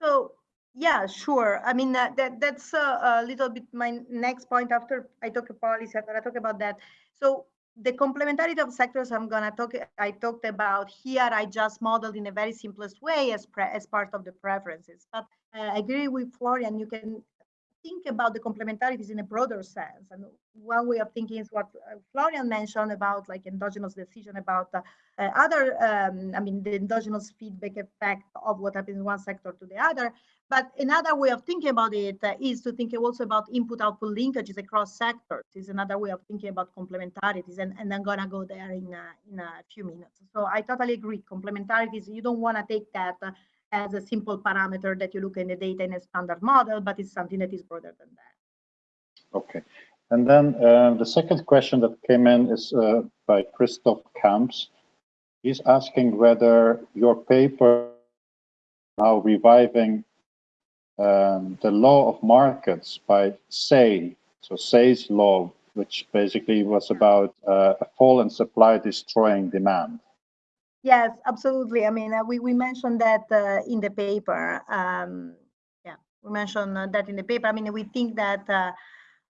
So yeah, sure. I mean, uh, that that's uh, a little bit my next point after I talk about policy, I'm to talk about that. So the complementarity of sectors I'm going to talk, I talked about here, I just modeled in a very simplest way as, as part of the preferences. But uh, I agree with Florian, you can think about the complementarities in a broader sense. And one way of thinking is what uh, Florian mentioned about like endogenous decision about uh, uh, other, um, I mean, the endogenous feedback effect of what happens in one sector to the other. But another way of thinking about it uh, is to think also about input-output linkages across sectors is another way of thinking about complementarities. And, and I'm gonna go there in, in a few minutes. So I totally agree, complementarities, you don't wanna take that uh, as a simple parameter that you look in the data in a standard model, but it's something that is broader than that. Okay. And then uh, the second question that came in is uh, by Christoph Kamps. He's asking whether your paper now reviving um, the law of markets by Say, so Say's law, which basically was about uh, a fall in supply destroying demand. Yes, absolutely. I mean, uh, we, we mentioned that uh, in the paper. Um, yeah, we mentioned uh, that in the paper. I mean, we think that uh,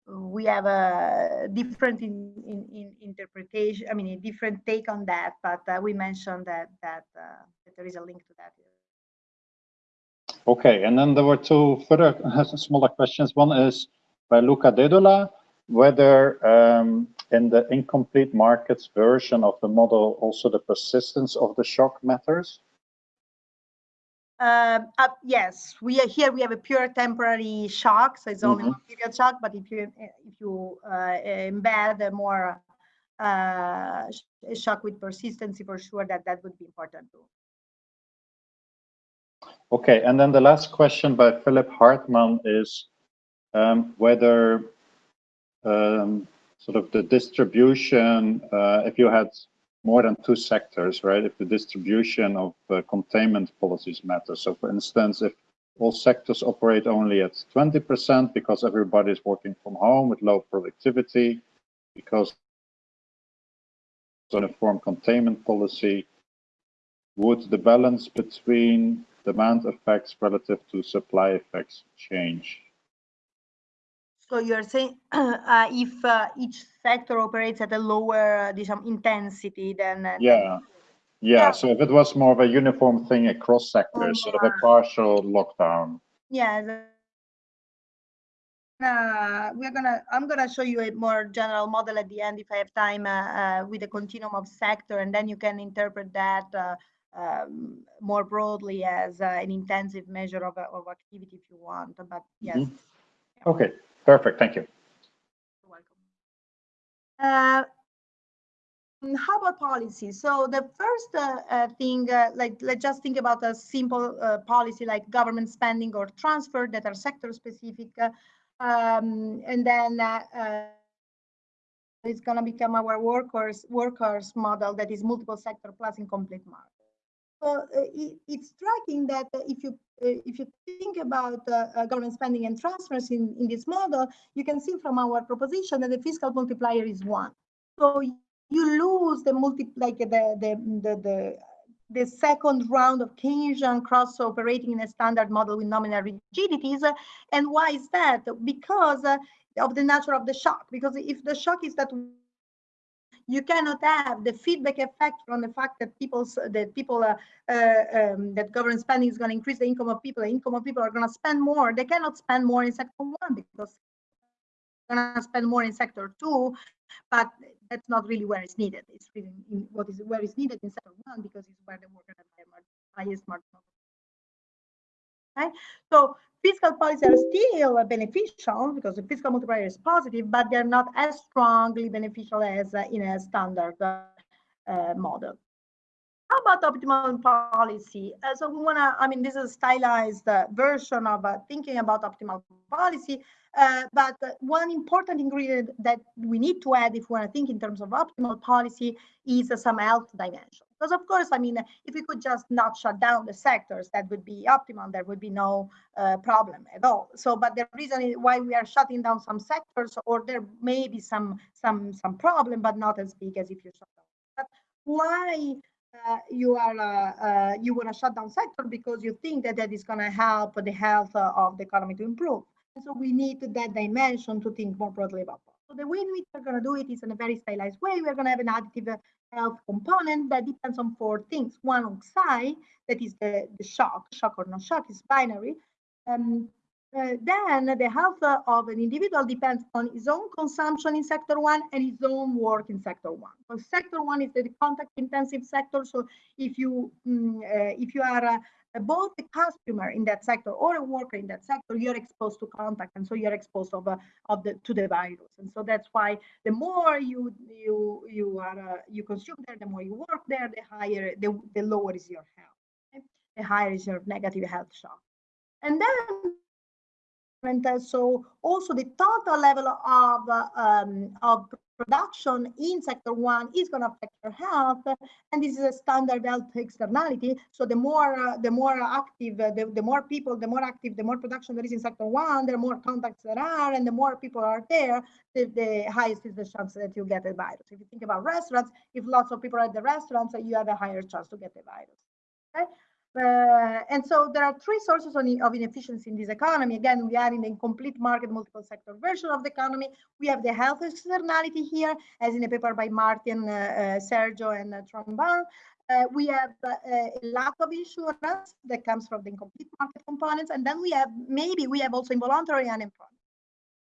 we have a different in, in, in, interpretation, I mean, a different take on that, but uh, we mentioned that, that, uh, that there is a link to that. Okay, and then there were two further (laughs) smaller questions. One is by Luca Dedola, whether um, in the incomplete markets version of the model also the persistence of the shock matters? Uh, uh, yes, we are here. We have a pure temporary shock, so it's only mm -hmm. one period shock. But if you if you uh, embed a more uh, a shock with persistency for sure that that would be important too. Okay, and then the last question by Philipp Hartmann is um, whether um, sort of the distribution, uh, if you had more than two sectors, right? If the distribution of uh, containment policies matters. So for instance, if all sectors operate only at 20% because everybody is working from home with low productivity, because uniform containment policy, would the balance between demand effects relative to supply effects change? So you're saying (clears throat) uh, if uh, each sector operates at a lower uh, intensity than... Uh, yeah. yeah. yeah. So if it was more of a uniform thing across sectors, sort of a partial lockdown. Yeah. Uh, we're gonna i'm gonna show you a more general model at the end if i have time uh, uh, with a continuum of sector and then you can interpret that uh, um, more broadly as uh, an intensive measure of, of activity if you want but yes mm -hmm. okay perfect thank you. Uh, how about policy so the first thing like let's just think about a simple policy like government spending or transfer that are sector specific um, and then uh, uh, it's going to become our workers workers model that is multiple sector plus incomplete market. So uh, it, it's striking that if you uh, if you think about uh, government spending and transfers in, in this model, you can see from our proposition that the fiscal multiplier is one. So you lose the multi like the the the, the the second round of Keynesian cross operating in a standard model with nominal rigidities. And why is that? Because uh, of the nature of the shock. Because if the shock is that you cannot have the feedback effect from the fact that people that people uh, uh, um, that government spending is going to increase the income of people the income of people are going to spend more they cannot spend more in sector one because they're going to spend more in sector two but that's not really where it's needed. It's really in what is where it's needed in sector one because it's where the worker has highest marginal. Right? So fiscal policies are still beneficial because the fiscal multiplier is positive, but they're not as strongly beneficial as uh, in a standard uh, model. How about optimal policy? Uh, so we want to, I mean, this is a stylized uh, version of uh, thinking about optimal policy. Uh, but one important ingredient that we need to add if we want to think in terms of optimal policy is some health dimension. Because of course, I mean, if we could just not shut down the sectors, that would be optimal. There would be no uh, problem at all. So, but the reason why we are shutting down some sectors, or there may be some some some problem, but not as big as if you shut down. But why uh, you are uh, uh, you want to shut down sector because you think that that is going to help the health uh, of the economy to improve. So we need that dimension to think more broadly about that. So the way in which we're going to do it is in a very stylized way. We're going to have an additive health component that depends on four things. One on psi, that is the, the shock, shock or no shock is binary. Um, uh, then the health of an individual depends on his own consumption in sector one and his own work in sector one. So sector one is the contact intensive sector. So if you um, uh, if you are uh, both a customer in that sector or a worker in that sector, you're exposed to contact, and so you're exposed of, uh, of the to the virus. And so that's why the more you you you are uh, you consume there, the more you work there, the higher the, the lower is your health, okay? the higher is your negative health shock. And then and so also the total level of um, of production in sector one is going to affect your health and this is a standard health externality. So the more uh, the more active uh, the, the more people the more active the more production there is in sector one the more contacts there are and the more people are there the, the highest is the chance that you get a virus. If you think about restaurants if lots of people are at the restaurants you have a higher chance to get the virus. Okay uh, and so there are three sources of inefficiency in this economy. Again, we are in the incomplete market multiple sector version of the economy. We have the health externality here, as in a paper by Martin, uh, uh, Sergio, and uh. Uh, we have uh, a lack of insurance that comes from the incomplete market components. And then we have, maybe we have also involuntary unemployment.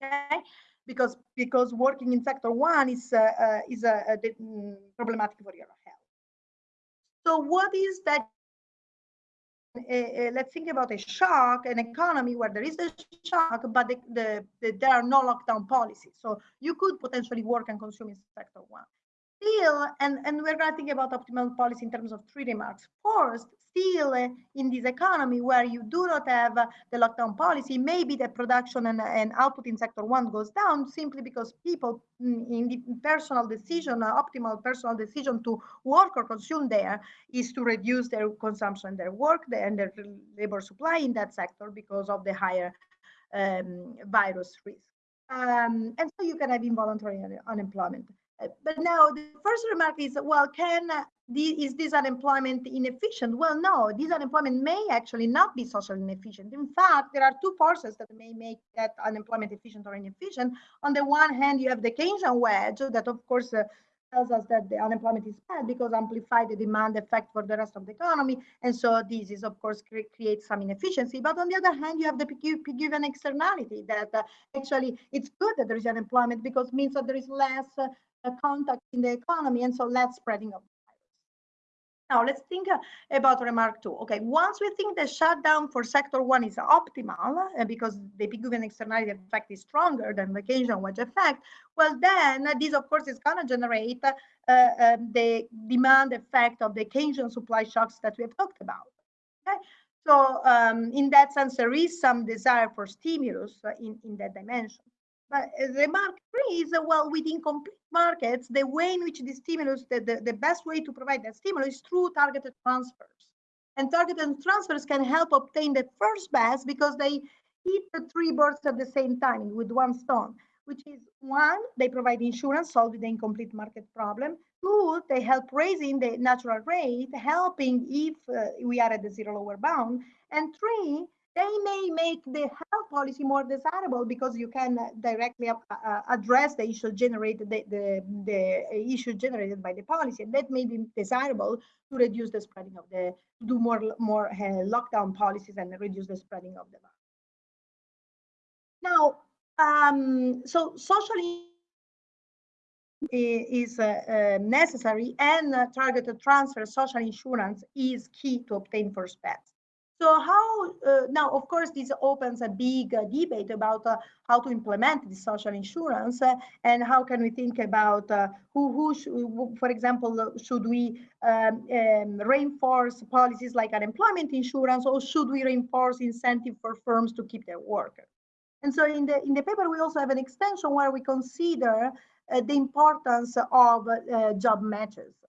Okay? Because, because working in sector one is, uh, is mm, problematic for your health. So what is that uh, let's think about a shock, an economy where there is a shock, but the, the, the, there are no lockdown policies. So you could potentially work and consume in sector one. Still, and, and we're going to think about optimal policy in terms of three remarks. First, still uh, in this economy where you do not have uh, the lockdown policy, maybe the production and, and output in sector one goes down simply because people mm, in the personal decision, uh, optimal personal decision to work or consume there is to reduce their consumption, their work there and their labor supply in that sector because of the higher um, virus risk. Um, and so you can have involuntary unemployment. But now the first remark is, well, can uh, is this unemployment inefficient? Well, no, this unemployment may actually not be socially inefficient. In fact, there are two forces that may make that unemployment efficient or inefficient. On the one hand, you have the Keynesian wedge that, of course, uh, tells us that the unemployment is bad because amplify the demand effect for the rest of the economy. And so this is, of course, cre creates some inefficiency. But on the other hand, you have the given externality that uh, actually it's good that there is unemployment because means that there is less uh, contact in the economy and so less spreading of the virus. now let's think uh, about remark two. Okay, once we think the shutdown for sector one is optimal uh, because the Pigouvian externality effect is stronger than the Keynesian wedge effect, well then uh, this of course is going to generate uh, um, the demand effect of the Keynesian supply shocks that we have talked about. Okay, so um, in that sense there is some desire for stimulus in, in that dimension. But remark three is, uh, well, within complete markets, the way in which the stimulus, the, the, the best way to provide that stimulus is through targeted transfers. And targeted transfers can help obtain the first best because they hit the three birds at the same time with one stone, which is one, they provide insurance, solving the incomplete market problem. Two, they help raising the natural rate, helping if uh, we are at the zero lower bound. And three, they may make the health policy more desirable because you can directly uh, uh, address the issue generated the, the, the issue generated by the policy and that may be desirable to reduce the spreading of the do more more uh, lockdown policies and reduce the spreading of the virus. Now, um, so socially is uh, uh, necessary and uh, targeted transfer social insurance is key to obtain first bets. So how, uh, now, of course, this opens a big uh, debate about uh, how to implement the social insurance uh, and how can we think about uh, who, who should, for example, uh, should we um, um, reinforce policies like unemployment insurance or should we reinforce incentive for firms to keep their workers? And so in the, in the paper, we also have an extension where we consider the importance of job matches.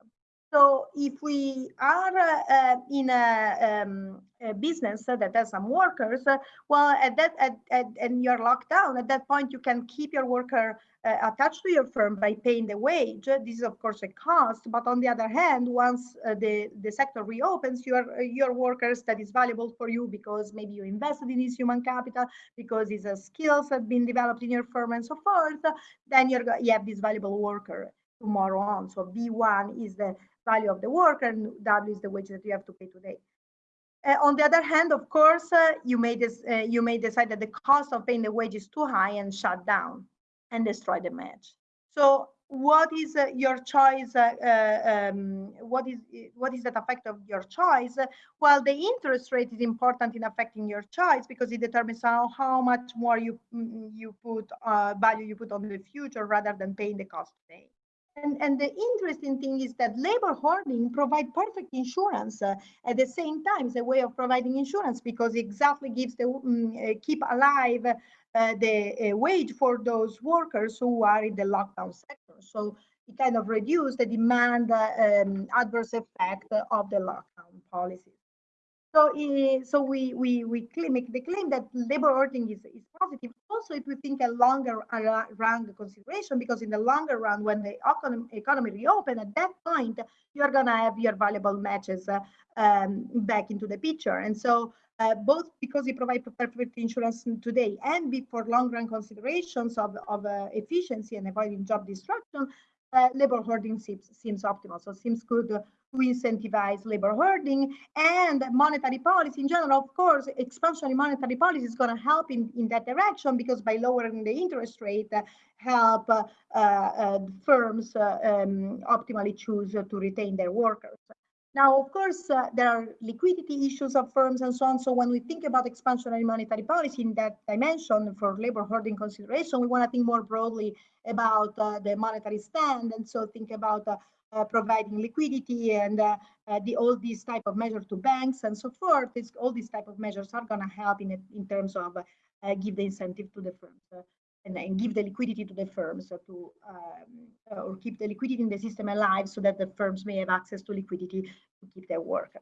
So if we are uh, in a, um, a, business that has some workers, uh, well, at that at, at, and you're locked down, at that point you can keep your worker uh, attached to your firm by paying the wage. This is of course a cost, but on the other hand, once uh, the the sector reopens, your your workers that is valuable for you because maybe you invested in his human capital, because uh, skills have been developed in your firm and so forth. Then you're you have this valuable worker tomorrow on. So B1 is the value of the work and W is the wage that you have to pay today. Uh, on the other hand, of course, uh, you may uh, you may decide that the cost of paying the wage is too high and shut down and destroy the match. So what is uh, your choice? Uh, uh, um, what is what is that effect of your choice? well, the interest rate is important in affecting your choice because it determines how, how much more you mm, you put value you put on the future rather than paying the cost today. And, and the interesting thing is that labor hoarding provide perfect insurance uh, at the same time as a way of providing insurance because it exactly gives the um, keep alive uh, the uh, wage for those workers who are in the lockdown sector. So it kind of reduce the demand uh, um, adverse effect of the lockdown policies. So, uh, so we we we make the claim that labor hoarding is, is positive. Also, if we think a longer run consideration, because in the longer run, when the economy, economy reopen, at that point you're gonna have your valuable matches uh, um, back into the picture. And so, uh, both because we provide perfect insurance today and for long run considerations of of uh, efficiency and avoiding job destruction, uh, labor hoarding seems, seems optimal. So seems good to incentivize labor hoarding and monetary policy in general. Of course, expansionary monetary policy is going to help in, in that direction because by lowering the interest rate, uh, help uh, uh firms uh, um, optimally choose to retain their workers. Now, of course, uh, there are liquidity issues of firms and so on. So when we think about expansionary monetary policy in that dimension for labor hoarding consideration, we want to think more broadly about uh, the monetary stand. And so think about uh, uh providing liquidity and uh, uh, the, all these type of measures to banks and so forth. It's, all these type of measures are going to help in, in terms of give the incentive to the firms and, and give the liquidity to the firms so to um, or keep the liquidity in the system alive so that the firms may have access to liquidity to keep their workers.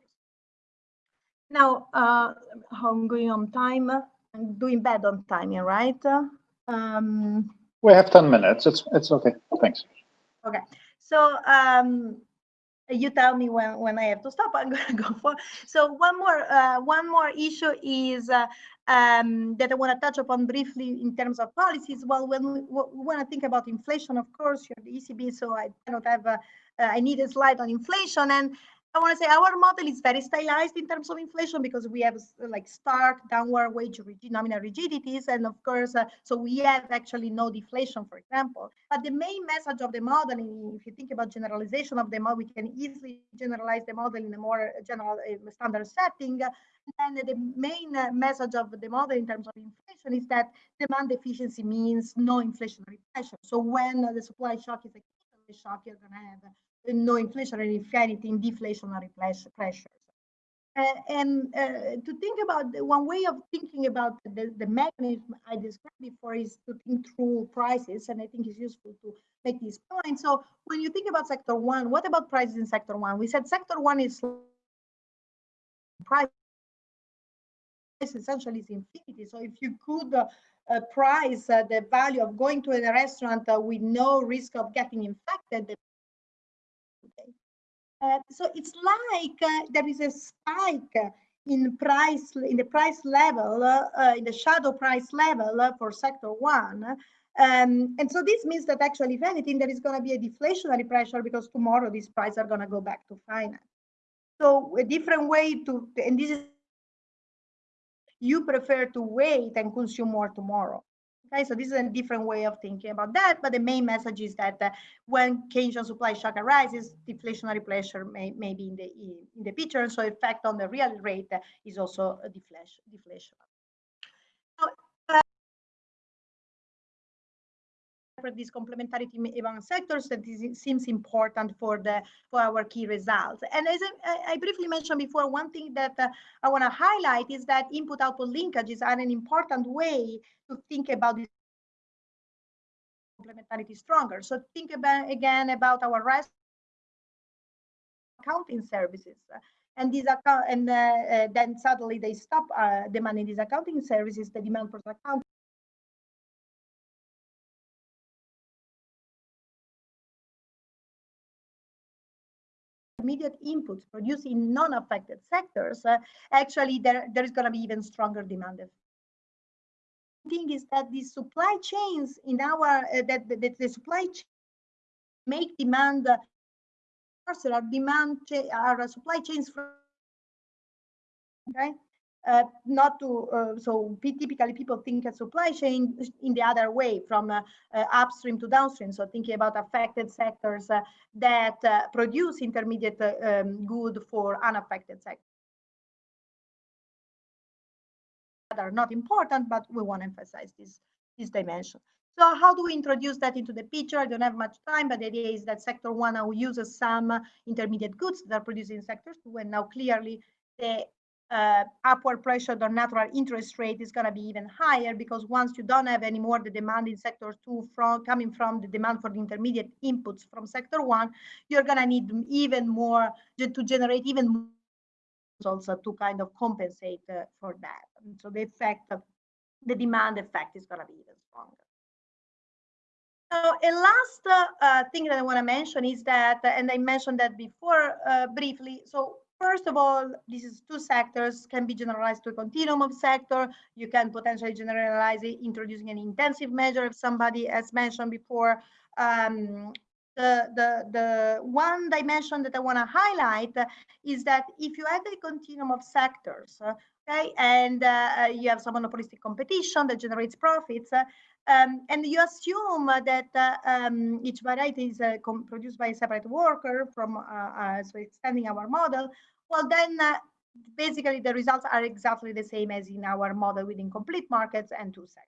Now, uh, I'm going on time. I'm doing bad on timing, right? Um, we have 10 minutes. It's, it's okay. Thanks. Okay. So um, you tell me when when I have to stop. (laughs) I'm gonna go for. So one more uh, one more issue is uh, um, that I want to touch upon briefly in terms of policies. Well, when we, want to think about inflation, of course, you're the ECB, so I cannot have a, uh, I need a slide on inflation and. I want to say our model is very stylized in terms of inflation because we have like stark downward wage nominal rigidities. And of course, uh, so we have actually no deflation, for example. But the main message of the modeling, if you think about generalization of the model, we can easily generalize the model in a more general uh, standard setting. And the main uh, message of the model in terms of inflation is that demand efficiency means no inflationary pressure. So when the supply shock is a shock, you're going to have no inflation and if anything deflationary pressures. Uh, and uh, to think about the, one way of thinking about the, the mechanism I described before is to think through prices, and I think it's useful to make this point. So when you think about sector one, what about prices in sector one? We said sector one is price essentially is infinity. So if you could uh, uh, price uh, the value of going to a restaurant uh, with no risk of getting infected, uh, so it's like uh, there is a spike in price in the price level uh, in the shadow price level for sector one. Um, and so this means that actually if anything there is going to be a deflationary pressure because tomorrow these prices are going to go back to finance. So a different way to and this is you prefer to wait and consume more tomorrow Okay, so this is a different way of thinking about that, but the main message is that uh, when Keynesian supply shock arises, deflationary pressure may, may be in the in the picture, and so effect on the real rate is also deflation. These complementarity among sectors that is, seems important for the for our key results. And as I, I briefly mentioned before, one thing that uh, I want to highlight is that input-output linkages are an important way to think about this complementarity stronger. So think about again about our rest accounting services. And these account and uh, uh, then suddenly they stop uh, demanding these accounting services, the demand for accounting immediate inputs produced in non-affected sectors, uh, actually there, there is going to be even stronger demand. The thing is that the supply chains in our uh, that, that the supply chain make demand uh, our demand our supply chains from okay uh, not to uh, so typically people think a supply chain in the other way from uh, uh upstream to downstream so thinking about affected sectors uh, that uh, produce intermediate um, good for unaffected sectors that are not important, but we want to emphasize this, this dimension. So how do we introduce that into the picture? I don't have much time, but the idea is that sector one now uses some intermediate goods that are produced in sector two, and now clearly the uh, upward pressure on natural interest rate is going to be even higher because once you don't have any more the demand in sector two from coming from the demand for the intermediate inputs from sector one, you're going to need even more to generate even more also to kind of compensate uh, for that. And so the effect of the demand effect is going to be even stronger. So a last uh, uh, thing that I want to mention is that, and I mentioned that before uh, briefly. So first of all, this is two sectors can be generalized to a continuum of sector. You can potentially generalize it introducing an intensive measure if somebody has mentioned before. Um, the, the, the one dimension that I want to highlight is that if you have a continuum of sectors, okay, and uh, you have some monopolistic competition that generates profits, uh, Um, and you assume that uh, um, each variety is uh, produced by a separate worker from, uh, uh, so extending our model, well then uh, basically the results are exactly the same as in our model with incomplete markets and two sectors.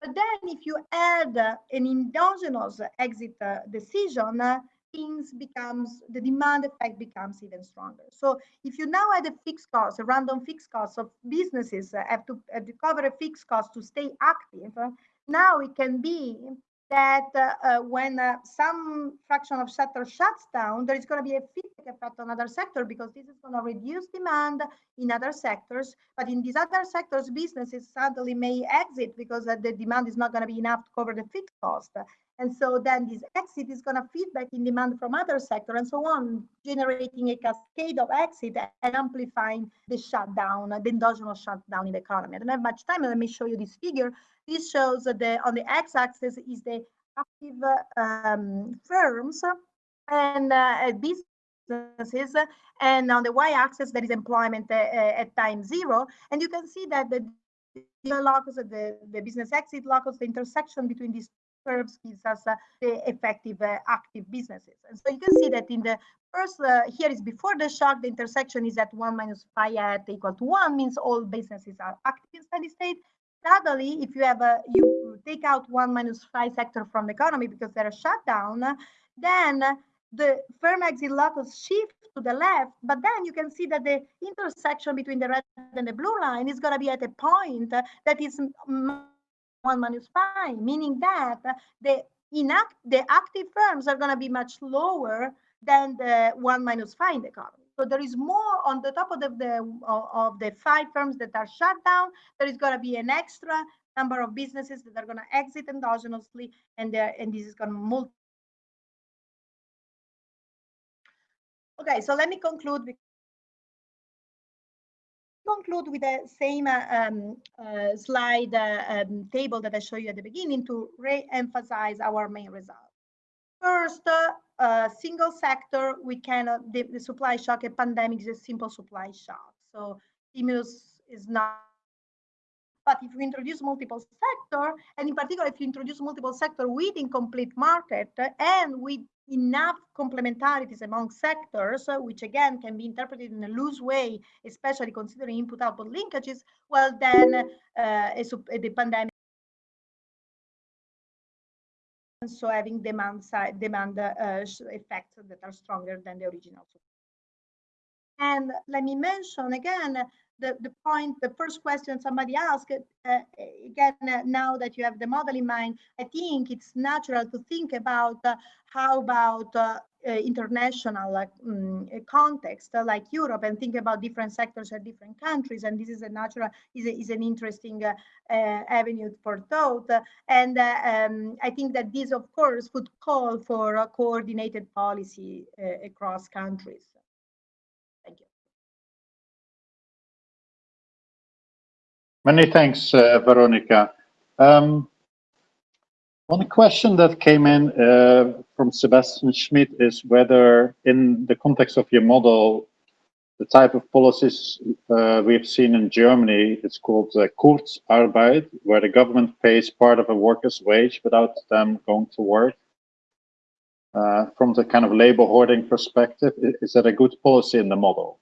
But then if you add an endogenous exit decision, things becomes the demand effect becomes even stronger. So if you now add a fixed cost, a random fixed cost of businesses have to, have to cover a fixed cost to stay active, now it can be that uh, uh, when uh, some fraction of sector shuts down, there is going to be a feedback effect on other sector because this is going to reduce demand in other sectors. But in these other sectors, businesses suddenly may exit because uh, the demand is not going to be enough to cover the fixed cost. And so then this exit is going to feedback in demand from other sector and so on, generating a cascade of exit and amplifying the shutdown, the endogenous shutdown in the economy. I don't have much time. Let me show you this figure. This shows that the on the x-axis is the active um, firms and uh, businesses, and on the y-axis there is employment uh, at time zero. And you can see that the the the, the business exit locus, the intersection between these curves gives us uh, the effective uh, active businesses. And so you can see that in the first, uh, here is before the shock, the intersection is at 1 minus phi at equal to 1, means all businesses are active in steady state. Suddenly, if you have a, you take out 1 minus phi sector from the economy because they're shut down, then the firm exit locus shift to the left, but then you can see that the intersection between the red and the blue line is going to be at a point that is 1 minus phi, meaning that the inact the active firms are going to be much lower than the 1 minus phi in the economy. So there is more on the top of the, the of the five firms that are shut down. There is going to be an extra number of businesses that are going to exit endogenously, and there and this is going to multiply. Okay, so let me conclude conclude with the same uh, um, uh, slide uh, um, table that I showed you at the beginning to re-emphasize our main results. First, uh, single sector, we cannot, the, the, supply shock, a pandemic is a simple supply shock. So stimulus is not, but if you introduce multiple sector, and in particular, if you introduce multiple sector with incomplete market and with enough complementarities among sectors, uh, which again can be interpreted in a loose way, especially considering input-output linkages, well, then uh, a, the pandemic so having demand side demand uh, effects that are stronger than the original. And let me mention again the, the point, the first question somebody asked, uh, again, uh, now that you have the model in mind, I think it's natural to think about uh, how about uh, international um, context like Europe and think about different sectors at different countries. And this is a natural, is, a, is an interesting avenue for thought. And um, I think that this, of course, would call for a coordinated policy across countries. Thank you. Many thanks, uh, Veronica. Um, one question that came in uh, from Sebastian Schmidt is whether in the context of your model, the type of policies uh, we've seen in Germany, it's called uh, Kurzarbeit, where the government pays part of a worker's wage without them going to work. Uh, from the kind of labor hoarding perspective, is that a good policy in the model?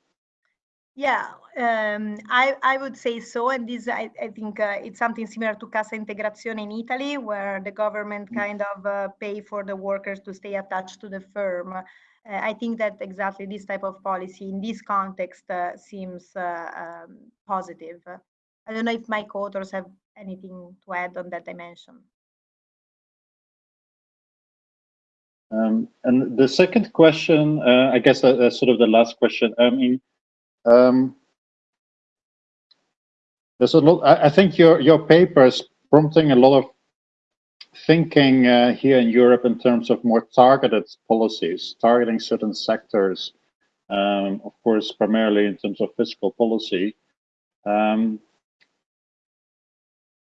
Yeah, um, I, I would say so. And this, I, I think uh, it's something similar to Cassa Integrazione in Italy, where the government mm. kind of uh, pay for the workers to stay attached to the firm. Uh, I think that exactly this type of policy in this context uh, seems uh, um, positive. I don't know if my co-authors have anything to add on that dimension. Um, and the second question, uh, I guess that's sort of the last question. I mean, um, there's a lot. I, think your your paper is prompting a lot of thinking uh, here in Europe in terms of more targeted policies, targeting certain sectors. Um, of course, primarily in terms of fiscal policy. Um,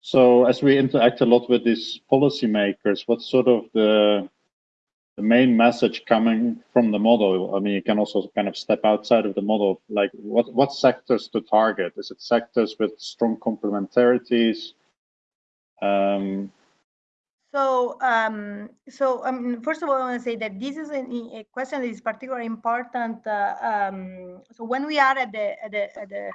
so as we interact a lot with these policymakers, what sort of the the main message coming from the model? I mean, you can also kind of step outside of the model, like what, what sectors to target? Is it sectors with strong complementarities? Um, So, um, so um, first of all, I want to say that this is a, a question that is particularly important. Uh, um, so when we are at the, at the, at the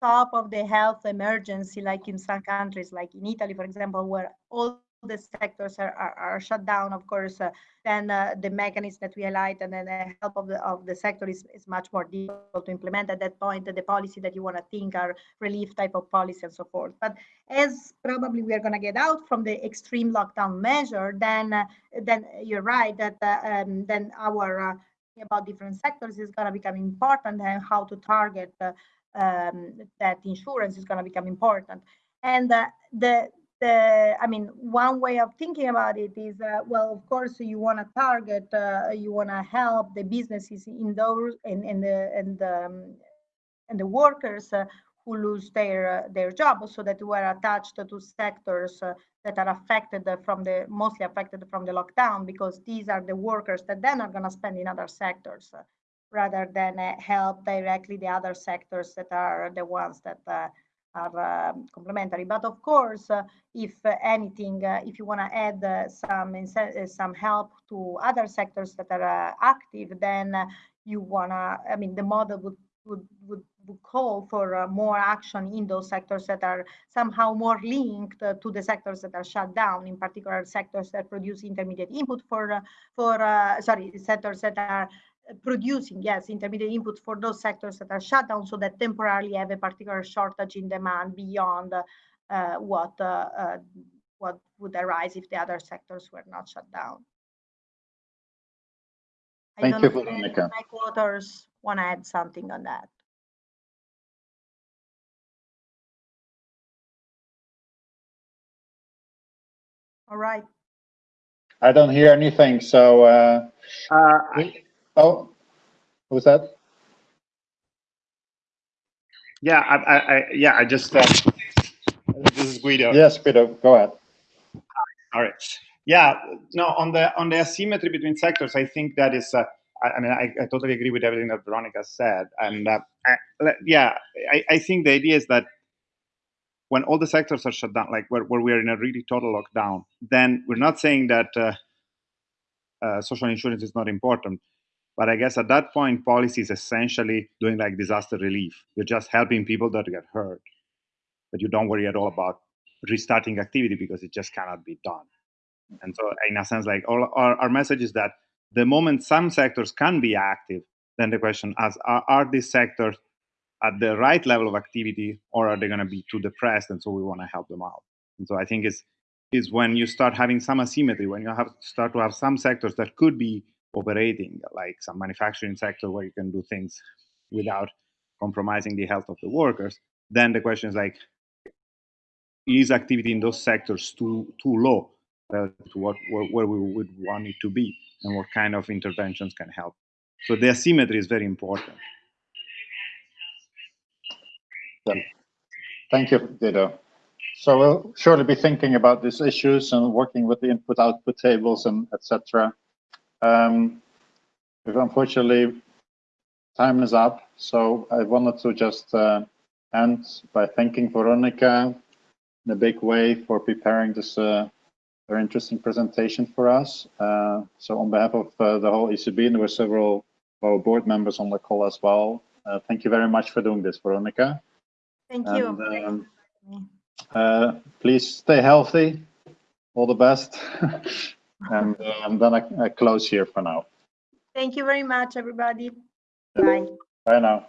top of the health emergency, like in some countries, like in Italy, for example, where all the sectors are, are, are shut down, of course, uh, then uh, the mechanism that we highlight and then the help of the of the sector is, is much more difficult to implement at that point. The policy that you want to think are relief type of policy and so forth. But as probably we are going to get out from the extreme lockdown measure, then uh, then you're right that uh, um, then our uh, about different sectors is going to become important and how to target uh, um, that insurance is going to become important. And the the, I mean, one way of thinking about it is, uh, well, of course, you want to target, uh, you want to help the businesses in those and, and the and the, um, and the workers uh, who lose their uh, their job, so that were attached to sectors uh, that are affected from the mostly affected from the lockdown, because these are the workers that then are going to spend in other sectors uh, rather than help directly the other sectors that are the ones that are um, complementary. But of course, uh, if uh, anything, uh, if you want to add some some help to other sectors that are active, then you want to, I mean, the model would would, would, would call for uh, more action in those sectors that are somehow more linked uh, to the sectors that are shut down, in particular sectors that produce intermediate input for, uh, for sorry, sectors that are producing, yes, intermediate inputs for those sectors that are shut down so that temporarily have a particular shortage in demand beyond uh, what, uh, uh, what would arise if the other sectors were not shut down. Thank you, Veronica. My quarters want to add something on that. All right. I don't hear anything, so. Uh, uh, Oh, what was that? Yeah, I, I, I yeah, I just, uh, this is Guido. Yes, Guido, go ahead. All right. Yeah, no, on the on the asymmetry between sectors, I think that is, uh, I, I, mean, I, I, totally agree with everything that Veronica said. And uh, I, yeah, I, I think the idea is that when all the sectors are shut down, like where, where we are in a really total lockdown, then we're not saying that uh, uh, social insurance is not important. But I guess at that point, policy is essentially doing like disaster relief. You're just helping people that get hurt, but you don't worry at all about restarting activity because it just cannot be done. And so, in a sense, like all our, our message is that the moment some sectors can be active, then the question is: are, are these sectors at the right level of activity, or are they going to be too depressed? And so we want to help them out. And so I think it's is when you start having some asymmetry, when you have start to have some sectors that could be operating, like some manufacturing sector where you can do things without compromising the health of the workers, then the question is like, is activity in those sectors too too low to what where, where we would want it to be, and what kind of interventions can help? So the asymmetry is very important. Thank you, Guido. So we'll surely be thinking about these issues and working with the input-output tables and etc. Um, unfortunately, time is up, so I wanted to just uh, end by thanking Veronica in a big way for preparing this uh, very interesting presentation for us. Uh, so on behalf of uh, the whole ECB, and there were several of our board members on the call as well, uh, thank you very much for doing this, Veronica. Thank you. um, uh, please stay healthy. All the best. (laughs) and um, then I, I close here for now. Thank you very much, everybody. Bye. Bye now.